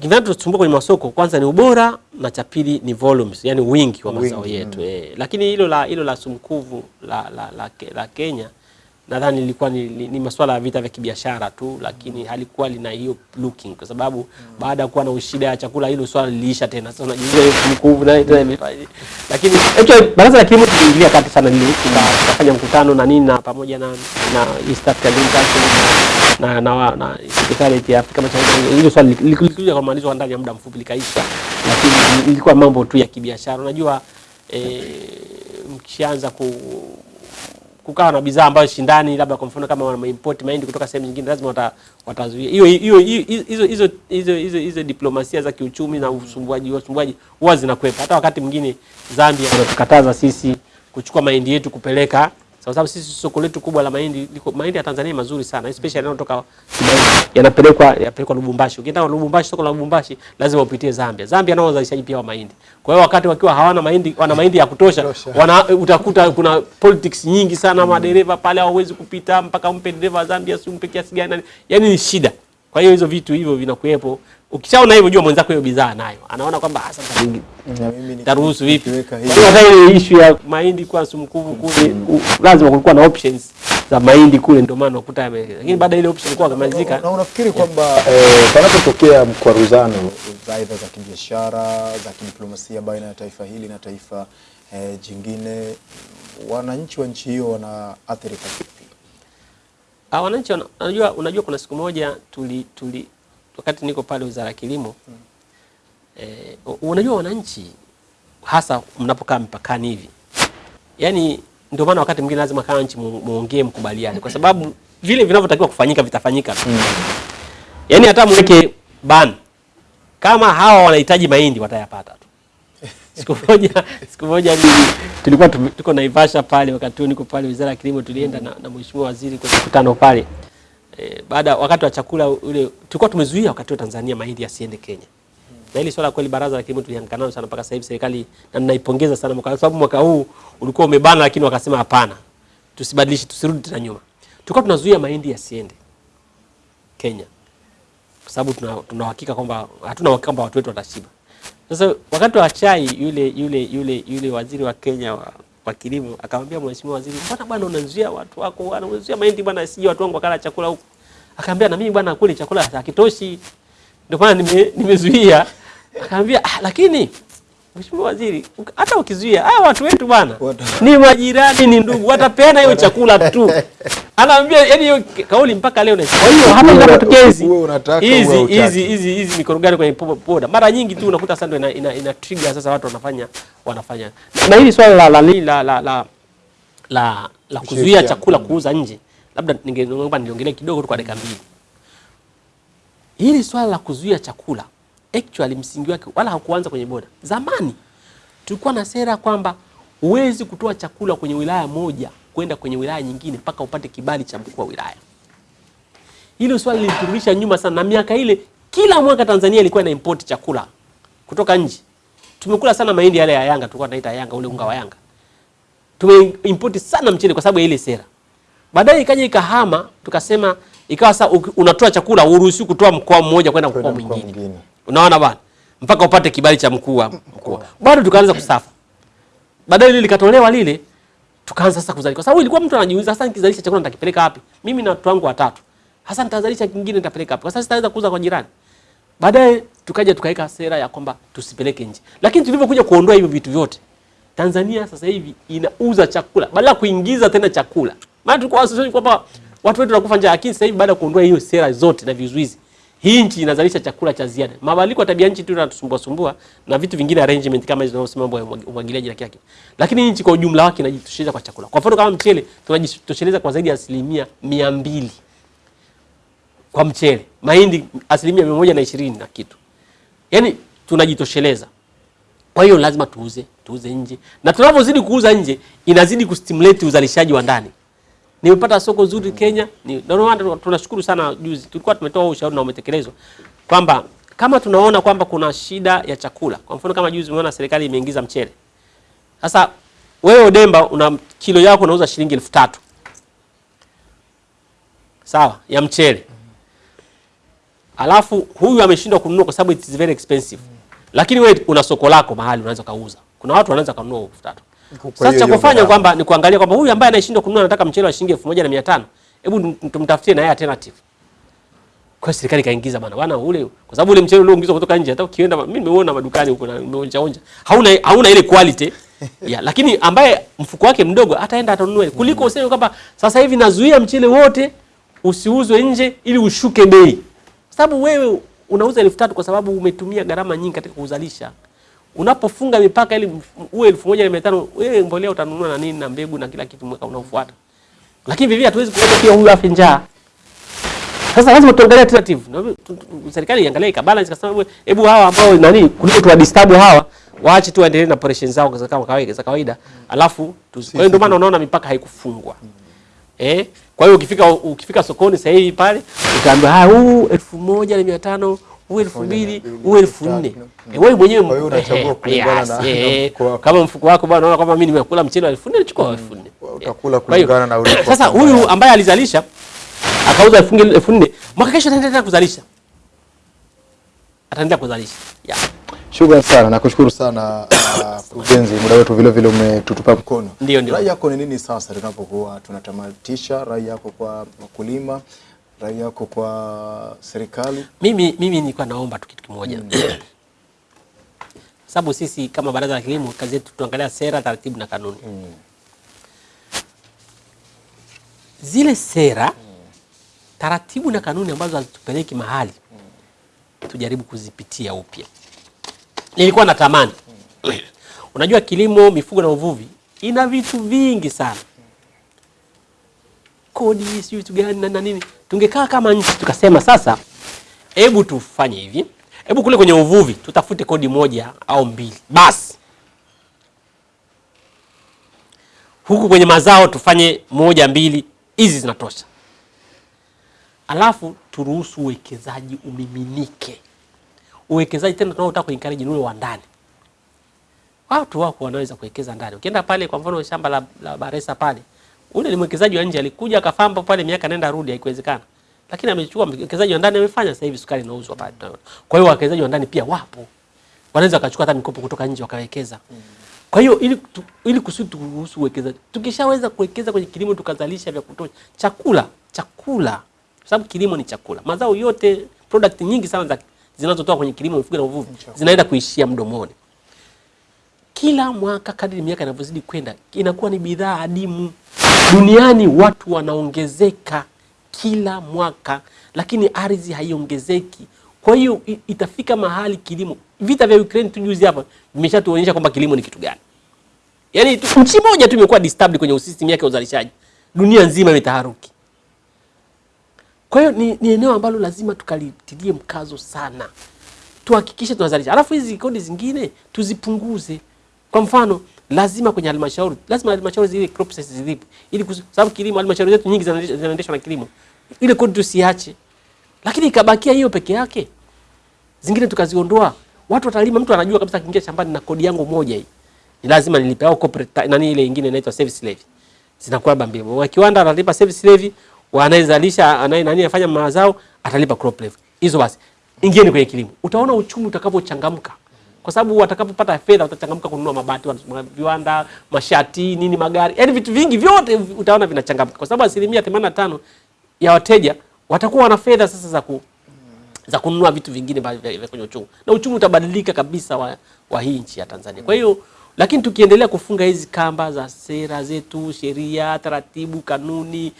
kinachotusumbua kwenye masoko kwanza ni ubora na cha pili ni volumes, yani wingi wa mazao yetu yetu eh. Lakini hilo la hilo la sumkuvu la, la, la, la Kenya nadhani ilikuwa ni, ni, ni masuala ya vita vya kibiashara tu, lakini halikuwa lina hiyo looking, kwa sababu mm. baada ya kuwa na shida ya chakula hilo swala liliisha tena. Sasa unajiuliza hiyo mkuvu na tena imefanya lakini actually baraza la kilimo tuliingilia kati sana, tukafanya mkutano na nini na pamoja na na East African Link na na, na Secretariat ya Afrika Mashariki. Hilo swala lilikuja kwa maandishi ndani ya muda mfupi likaisha, lakini ilikuwa mambo tu ya kibiashara. Unajua eh, mkishaanza ku kukawa na bidhaa ambayo shindani, labda kwa mfano kama wana import mahindi kutoka sehemu nyingine, lazima wata, watazuia hiyo hiyo hizo hizo hizo hizo hizo diplomasia za kiuchumi na usumbuaji usumbuaji huwa zinakwepa. Hata wakati mwingine Zambia wanatukataza sisi kuchukua mahindi yetu kupeleka sababu sisi soko letu kubwa la mahindi liko mahindi ya Tanzania mazuri sana especially yanayotoka yanapelekwa yanapelekwa Lubumbashi. Ukienda Lubumbashi, soko la Lubumbashi lazima upitie Zambia. Zambia nao wazalishaji pia wa mahindi. Kwa hiyo wakati wakiwa hawana mahindi, wana mahindi ya kutosha, wana utakuta kuna politics nyingi sana, madereva pale hawawezi kupita mpaka umpe dereva wa Zambia si umpe kiasi gani, yani ni shida. Kwa hiyo hizo vitu hivyo vinakuwepo. Ukishaona hivyo, jua mwenzako hiyo bidhaa nayo, anaona kwamba ah, sasa nitaruhusu vipi? Kwa hata ile issue ya mahindi kwa sumkuvu kule, lazima kulikuwa na options za mahindi kule, ndio maana unakuta yame, lakini baada ile option ilikuwa Na unafikiri kwamba eh, panapotokea mkwaruzano za aidha za kibiashara za kidiplomasia baina ya taifa hili na taifa eh, jingine, wananchi wa nchi hiyo wanaathirika vipi? Ah, wananchi wana- unajua, unajua kuna siku moja tuli, tuli wakati niko pale Wizara ya Kilimo eh, u- unajua wananchi hasa mnapokaa mpakani hivi, yani ndio maana wakati mwingine lazima kama nchi muongee mkubaliane, kwa sababu vile vinavyotakiwa kufanyika vitafanyika mm. Yani hata mweke ban kama hawa wanahitaji mahindi watayapata tu. Siku moja siku moja tulikuwa tuko Naivasha pale, wakati huo niko pale Wizara ya Kilimo, tulienda na, na Mheshimiwa Waziri kwenye mkutano pale e, baada wakati wa chakula ule tulikuwa tumezuia wakati wa Tanzania mahindi yasiende Kenya. Na hili swala kweli baraza la kilimo tulihangaika nalo sana mpaka sasa hivi serikali na ninaipongeza sana mwaka sababu mwaka huu ulikuwa umebana, lakini wakasema hapana, tusibadilishe, tusirudi tena nyuma. Tulikuwa tunazuia mahindi yasiende Kenya kwa sababu tuna tuna hakika kwamba hatuna hakika kwamba watu wetu watashiba. Sasa wakati wa chai yule yule yule yule waziri wa Kenya wa, wa kilimo akamwambia mheshimiwa waziri, mbona bwana unazuia watu wako, bwana unazuia mahindi bwana, sije watu wangu wakala chakula huko. Akamwambia na mimi bwana, kule chakula hakitoshi, ndio maana nime, nimezuia. Akamwambia ah, lakini Mheshimiwa Waziri, hata ukizuia hawa watu wetu bwana ni majirani, ni ndugu, watapeana hiyo chakula tu. Anaambia yani hiyo kauli mpaka leo. na- Kwa hiyo hata ndio una- inapotokea hizi hizi hizi hizi hizi mikorogano kwenye po- poda, mara nyingi tu unakuta sasa ndio ina, ina, ina trigger sasa watu wanafanya wanafanya na hili swala la la la la la, la, la, la kuzuia chakula kuuza nje, labda ningeomba niliongelee kidogo tu kwa dakika mbili. Hili swala la kuzuia chakula actually msingi wake wala hakuanza kwenye boda. Zamani tulikuwa na sera kwamba huwezi kutoa chakula kwenye wilaya moja kwenda kwenye wilaya nyingine mpaka upate kibali cha mkuu wa wilaya. Hilo swali liliturudisha nyuma sana, na miaka ile kila mwaka Tanzania ilikuwa ina import chakula kutoka nje. Tumekula sana mahindi yale ya Yanga, tulikuwa tunaita Yanga, ule unga wa Yanga. Tumeimport sana mchele kwa sababu ya ile sera. Baadaye ikaja ikahama, tukasema ikawa sasa unatoa chakula uruhusiwi kutoa mkoa mmoja kwenda mkoa mwingine. mwingine. Unaona bwana, mpaka upate kibali cha mkuu wa mkoa. Bado tukaanza kusafa. Baadaye lile likatolewa lile, tukaanza sasa kuzalisha, kwa sababu ilikuwa mtu anajiuliza sasa, nikizalisha chakula nitakipeleka wapi? Mimi na watu wangu watatu, hasa nitazalisha kingine nitapeleka wapi? Kwa sababu sitaweza kuuza kwa jirani. Baadaye tukaja tukaweka sera ya kwamba tusipeleke nje, lakini tulivyokuja kuondoa hivyo vitu vyote, Tanzania sasa hivi inauza chakula badala kuingiza tena chakula. Maana tulikuwa kwamba watu wetu wanakufa njaa, lakini sasa hivi baada ya kuondoa hiyo sera zote na vizuizi, hii nchi inazalisha chakula cha ziada. Mabadiliko ya tabia nchi tu yanatusumbua sumbua na vitu vingine arrangement kama hizo zinazosema mambo ya umwagiliaji na kile lakini nchi kwa ujumla wake inajitosheleza kwa chakula. Kwa mfano kama mchele tunajitosheleza kwa zaidi ya asilimia mia mbili kwa mchele, mahindi asilimia mia moja na ishirini na kitu, yaani tunajitosheleza. Kwa hiyo lazima tuuze tuuze nje, na tunavyozidi kuuza nje inazidi kustimulate uzalishaji wa ndani. Nimepata soko zuri Kenya, ni ndio tunashukuru sana. Juzi tulikuwa tumetoa ushauri na umetekelezwa kwamba kama tunaona kwamba kuna shida ya chakula, kwa mfano kama juzi umeona serikali imeingiza mchele. Sasa wewe Odemba una kilo yako unauza shilingi elfu tatu sawa, ya mchele, alafu huyu ameshindwa kununua kwa sababu it is very expensive, lakini wewe una soko lako mahali unaweza kauza. Kuna watu wanaweza kununua elfu tatu. Sasa cha kufanya kwamba ni kuangalia kwamba huyu ambaye anashindwa kununua anataka mchele wa shilingi elfu moja na mia tano hebu tumtafutie na yeye alternative. Kwa serikali kaingiza bana bana ule kwa sababu ule mchele ulioingizwa kutoka nje hata ukienda mimi nimeona madukani huko na nimeonja onja. Hauna hauna ile quality. Ya, lakini ambaye mfuko wake mdogo ataenda atanunua kuliko useme kwamba sasa hivi nazuia mchele wote usiuzwe nje ili ushuke bei, sababu wewe unauza elfu tatu kwa sababu umetumia gharama nyingi katika kuzalisha. Unapofunga mipaka ili uwe elfu moja na mia tano wewe mbolea utanunua na nini na mbegu na kila kitu mwaka unaofuata, lakini vivyo hatuwezi kuacha pia huyu afe njaa. Sasa lazima tuangalie alternative. Na Serikali iangalie ikabalance kasema hebu- hebu hawa ambao nani kuliko tuwa disturb hawa waache tu waendelee na operations zao za kama kawaida za kawaida. Alafu kwa hiyo ndio maana unaona mipaka haikufungwa. Eh? Kwa hiyo ukifika ukifika sokoni sasa hivi pale utaambiwa ah huu elfu moja na mia tano huu elfu mbili huu elfu nne wewe mwenyewe kama mfuko wako bwana unaona kwamba mimi nimekula mchele wa elfu nne chukua wa elfu nne. utakula kulingana na ulipo Sasa huyu ambaye alizalisha akauza elfu nne- mwaka kesho ataendelea kuzalisha, ataendelea kuzalisha yeah. Shukrani sana, nakushukuru sana uh, mkurugenzi, muda wetu vile vile umetutupa mkono. Ndio, ndio. Rai yako ni nini sasa tunapokuwa tunatamatisha? Rai yako kwa wakulima, rai yako kwa serikali? Mimi mimi nilikuwa naomba tu kitu kimoja mm. sababu sisi kama Baraza la Kilimo kazi yetu tuangalia sera, taratibu na kanuni. mm. Zile sera, mm. taratibu na kanuni ambazo hazitupeleki mahali, mm. tujaribu kuzipitia upya. Nilikuwa natamani mm. unajua, kilimo, mifugo na uvuvi ina vitu vingi sana kodi sijui vitu gani na na nini. Tungekaa kama nchi tukasema, sasa hebu tufanye hivi, hebu kule kwenye uvuvi tutafute kodi moja au mbili basi, huku kwenye mazao tufanye moja mbili, hizi zinatosha. Alafu turuhusu uwekezaji umiminike, uwekezaji tena tunaotaka kuencourage ni ule wa ndani. Watu wako wanaweza kuwekeza ndani. Ukienda pale kwa mfano shamba la, la Baresa pale, ule ni mwekezaji wa nje alikuja akafamba pale miaka nenda rudi, haikuwezekana, lakini amechukua mwekezaji wa ndani amefanya. Sasa hivi sukari inauzwa pale. Kwa hiyo wawekezaji wa ndani pia wapo, wanaweza wakachukua hata mikopo kutoka nje wakawekeza. Kwa hiyo ili, tu, ili kusudi turuhusu uwekezaji, tukishaweza kuwekeza kwenye kilimo tukazalisha vya kutosha chakula chakula, kwa sababu kilimo ni chakula. Mazao yote product nyingi sana za zinazotoka kwenye kilimo, mifugo na uvuvi zinaenda kuishia mdomoni kila mwaka kadri miaka inavyozidi kwenda inakuwa ni bidhaa adimu duniani. Watu wanaongezeka kila mwaka, lakini ardhi haiongezeki. Kwa hiyo itafika mahali kilimo, vita vya Ukraine tu juzi hapa vimeshatuonyesha kwamba kilimo ni kitu gani. Yaani nchi moja tu imekuwa disturbed kwenye system yake ya uzalishaji, dunia nzima imetaharuki. Kwa hiyo ni, ni eneo ambalo lazima tukalitilie mkazo sana tuhakikishe tunazalisha, alafu hizi kodi zingine tuzipunguze. Kwa mfano, lazima kwenye halmashauri, lazima halmashauri zile prices zilipo, ili sababu kilimo, halmashauri zetu nyingi zinaendeshwa na kilimo, ile kodi tusiache, lakini ikabakia hiyo peke yake, zingine tukaziondoa, watu watalima, mtu anajua kabisa akiingia shambani na kodi yangu moja hii. Ni lazima nilipe, au corporate nani ile nyingine inaitwa service levy. Zinakuwa bambia. Wa kiwanda analipa service levy, wanayezalisha anaye nani afanya mazao atalipa crop levy. Hizo basi, ingieni kwenye kilimo, utaona uchumi utakavyochangamka kwa sababu watakapopata fedha watachangamka kununua mabati, viwanda, mashati, nini, magari, yaani vitu vingi vyote utaona vinachangamka, kwa sababu asilimia 85 ya wateja watakuwa wana fedha sasa za ku, za kununua vitu vingine vya kwenye uchumi. Na uchumi utabadilika kabisa wa, wa hii nchi ya Tanzania. Kwa hiyo lakini tukiendelea kufunga hizi kamba za sera zetu, sheria, taratibu, kanuni,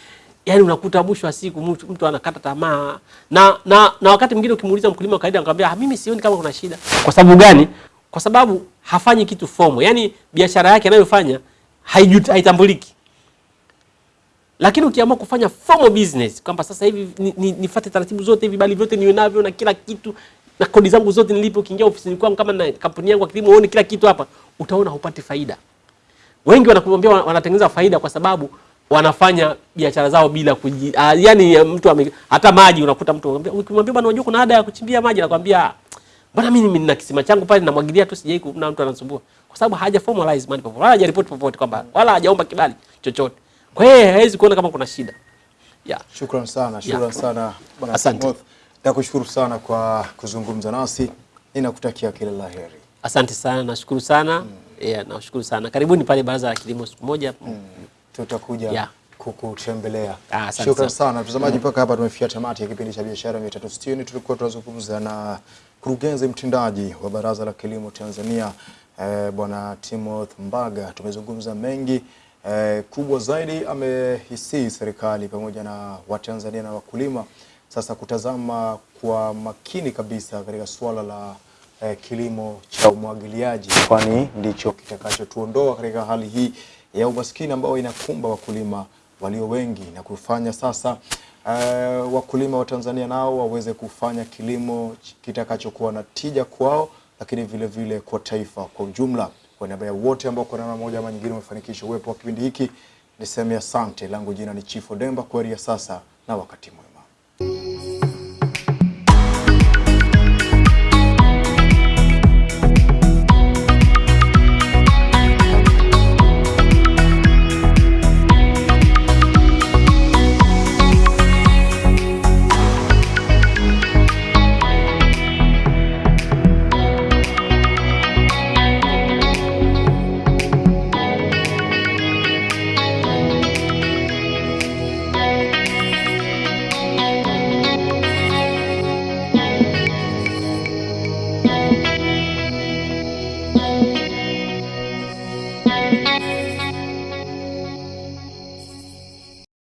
yani unakuta mwisho wa siku mtu, mtu anakata tamaa na, na, na wakati mwingine ukimuuliza mkulima wa kawaida anakuambia "Ah, mimi sioni kama kuna shida. Kwa sababu gani? Kwa sababu hafanyi kitu fomo, yani biashara yake anayofanya haitambuliki lakini ukiamua kufanya formal business kwamba sasa hivi ni- ni- taratibu zote, vibali vyote niwe navyo na kila kitu na kodi zangu zote nilipo, ukiingia ofisini kwangu kama na kampuni yangu ya kilimo uone kila kitu hapa, utaona hupati faida. Wengi wanakuambia wanatengeneza faida kwa sababu wanafanya biashara zao bila kuji, uh, yani mtu ame, hata maji unakuta mtu ukimwambia bwana, unajua kuna ada ya kuchimbia maji, anakwambia "Ah, bwana, mimi nina kisima changu pale namwagilia tu, sijai kuna mtu anasumbua, kwa sababu haja formalize mali popote, wala hajaripoti popote kwamba wala hajaomba kibali chochote. Kwa hiyo hawezi kuona kama kuna shida yeah. Shukran sana, shukran sana bwana Asante. Nakushukuru sana kwa kuzungumza nasi, ninakutakia kila la heri. Asante sana, nashukuru sana Mm. yeah, nashukuru sana. Karibuni pale Baraza la Kilimo siku moja. Tutakuja Yeah. kukutembelea. Ah, sana. mtazamaji, mpaka hapa tumefikia tamati ya kipindi cha biashara 360. Tulikuwa tunazungumza na mkurugenzi mtendaji wa Baraza la Kilimo Tanzania eh, bwana Timoth Mbaga. Tumezungumza mengi eh, kubwa zaidi amehisi serikali pamoja na Watanzania na wakulima sasa kutazama kwa makini kabisa katika suala la eh, kilimo cha umwagiliaji, kwani ndicho kitakachotuondoa katika hali hii ya umaskini ambao inakumba wakulima walio wengi na kufanya sasa uh, wakulima wa Tanzania nao waweze kufanya kilimo kitakachokuwa na tija kwao, lakini vile vile kwa taifa kwa ujumla. Kwa niaba ya wote ambao kwa namna moja ama nyingine wamefanikisha uwepo wa kipindi hiki, niseme asante. Langu jina ni Chief Odemba. Kwaheri ya sasa na wakati mwema.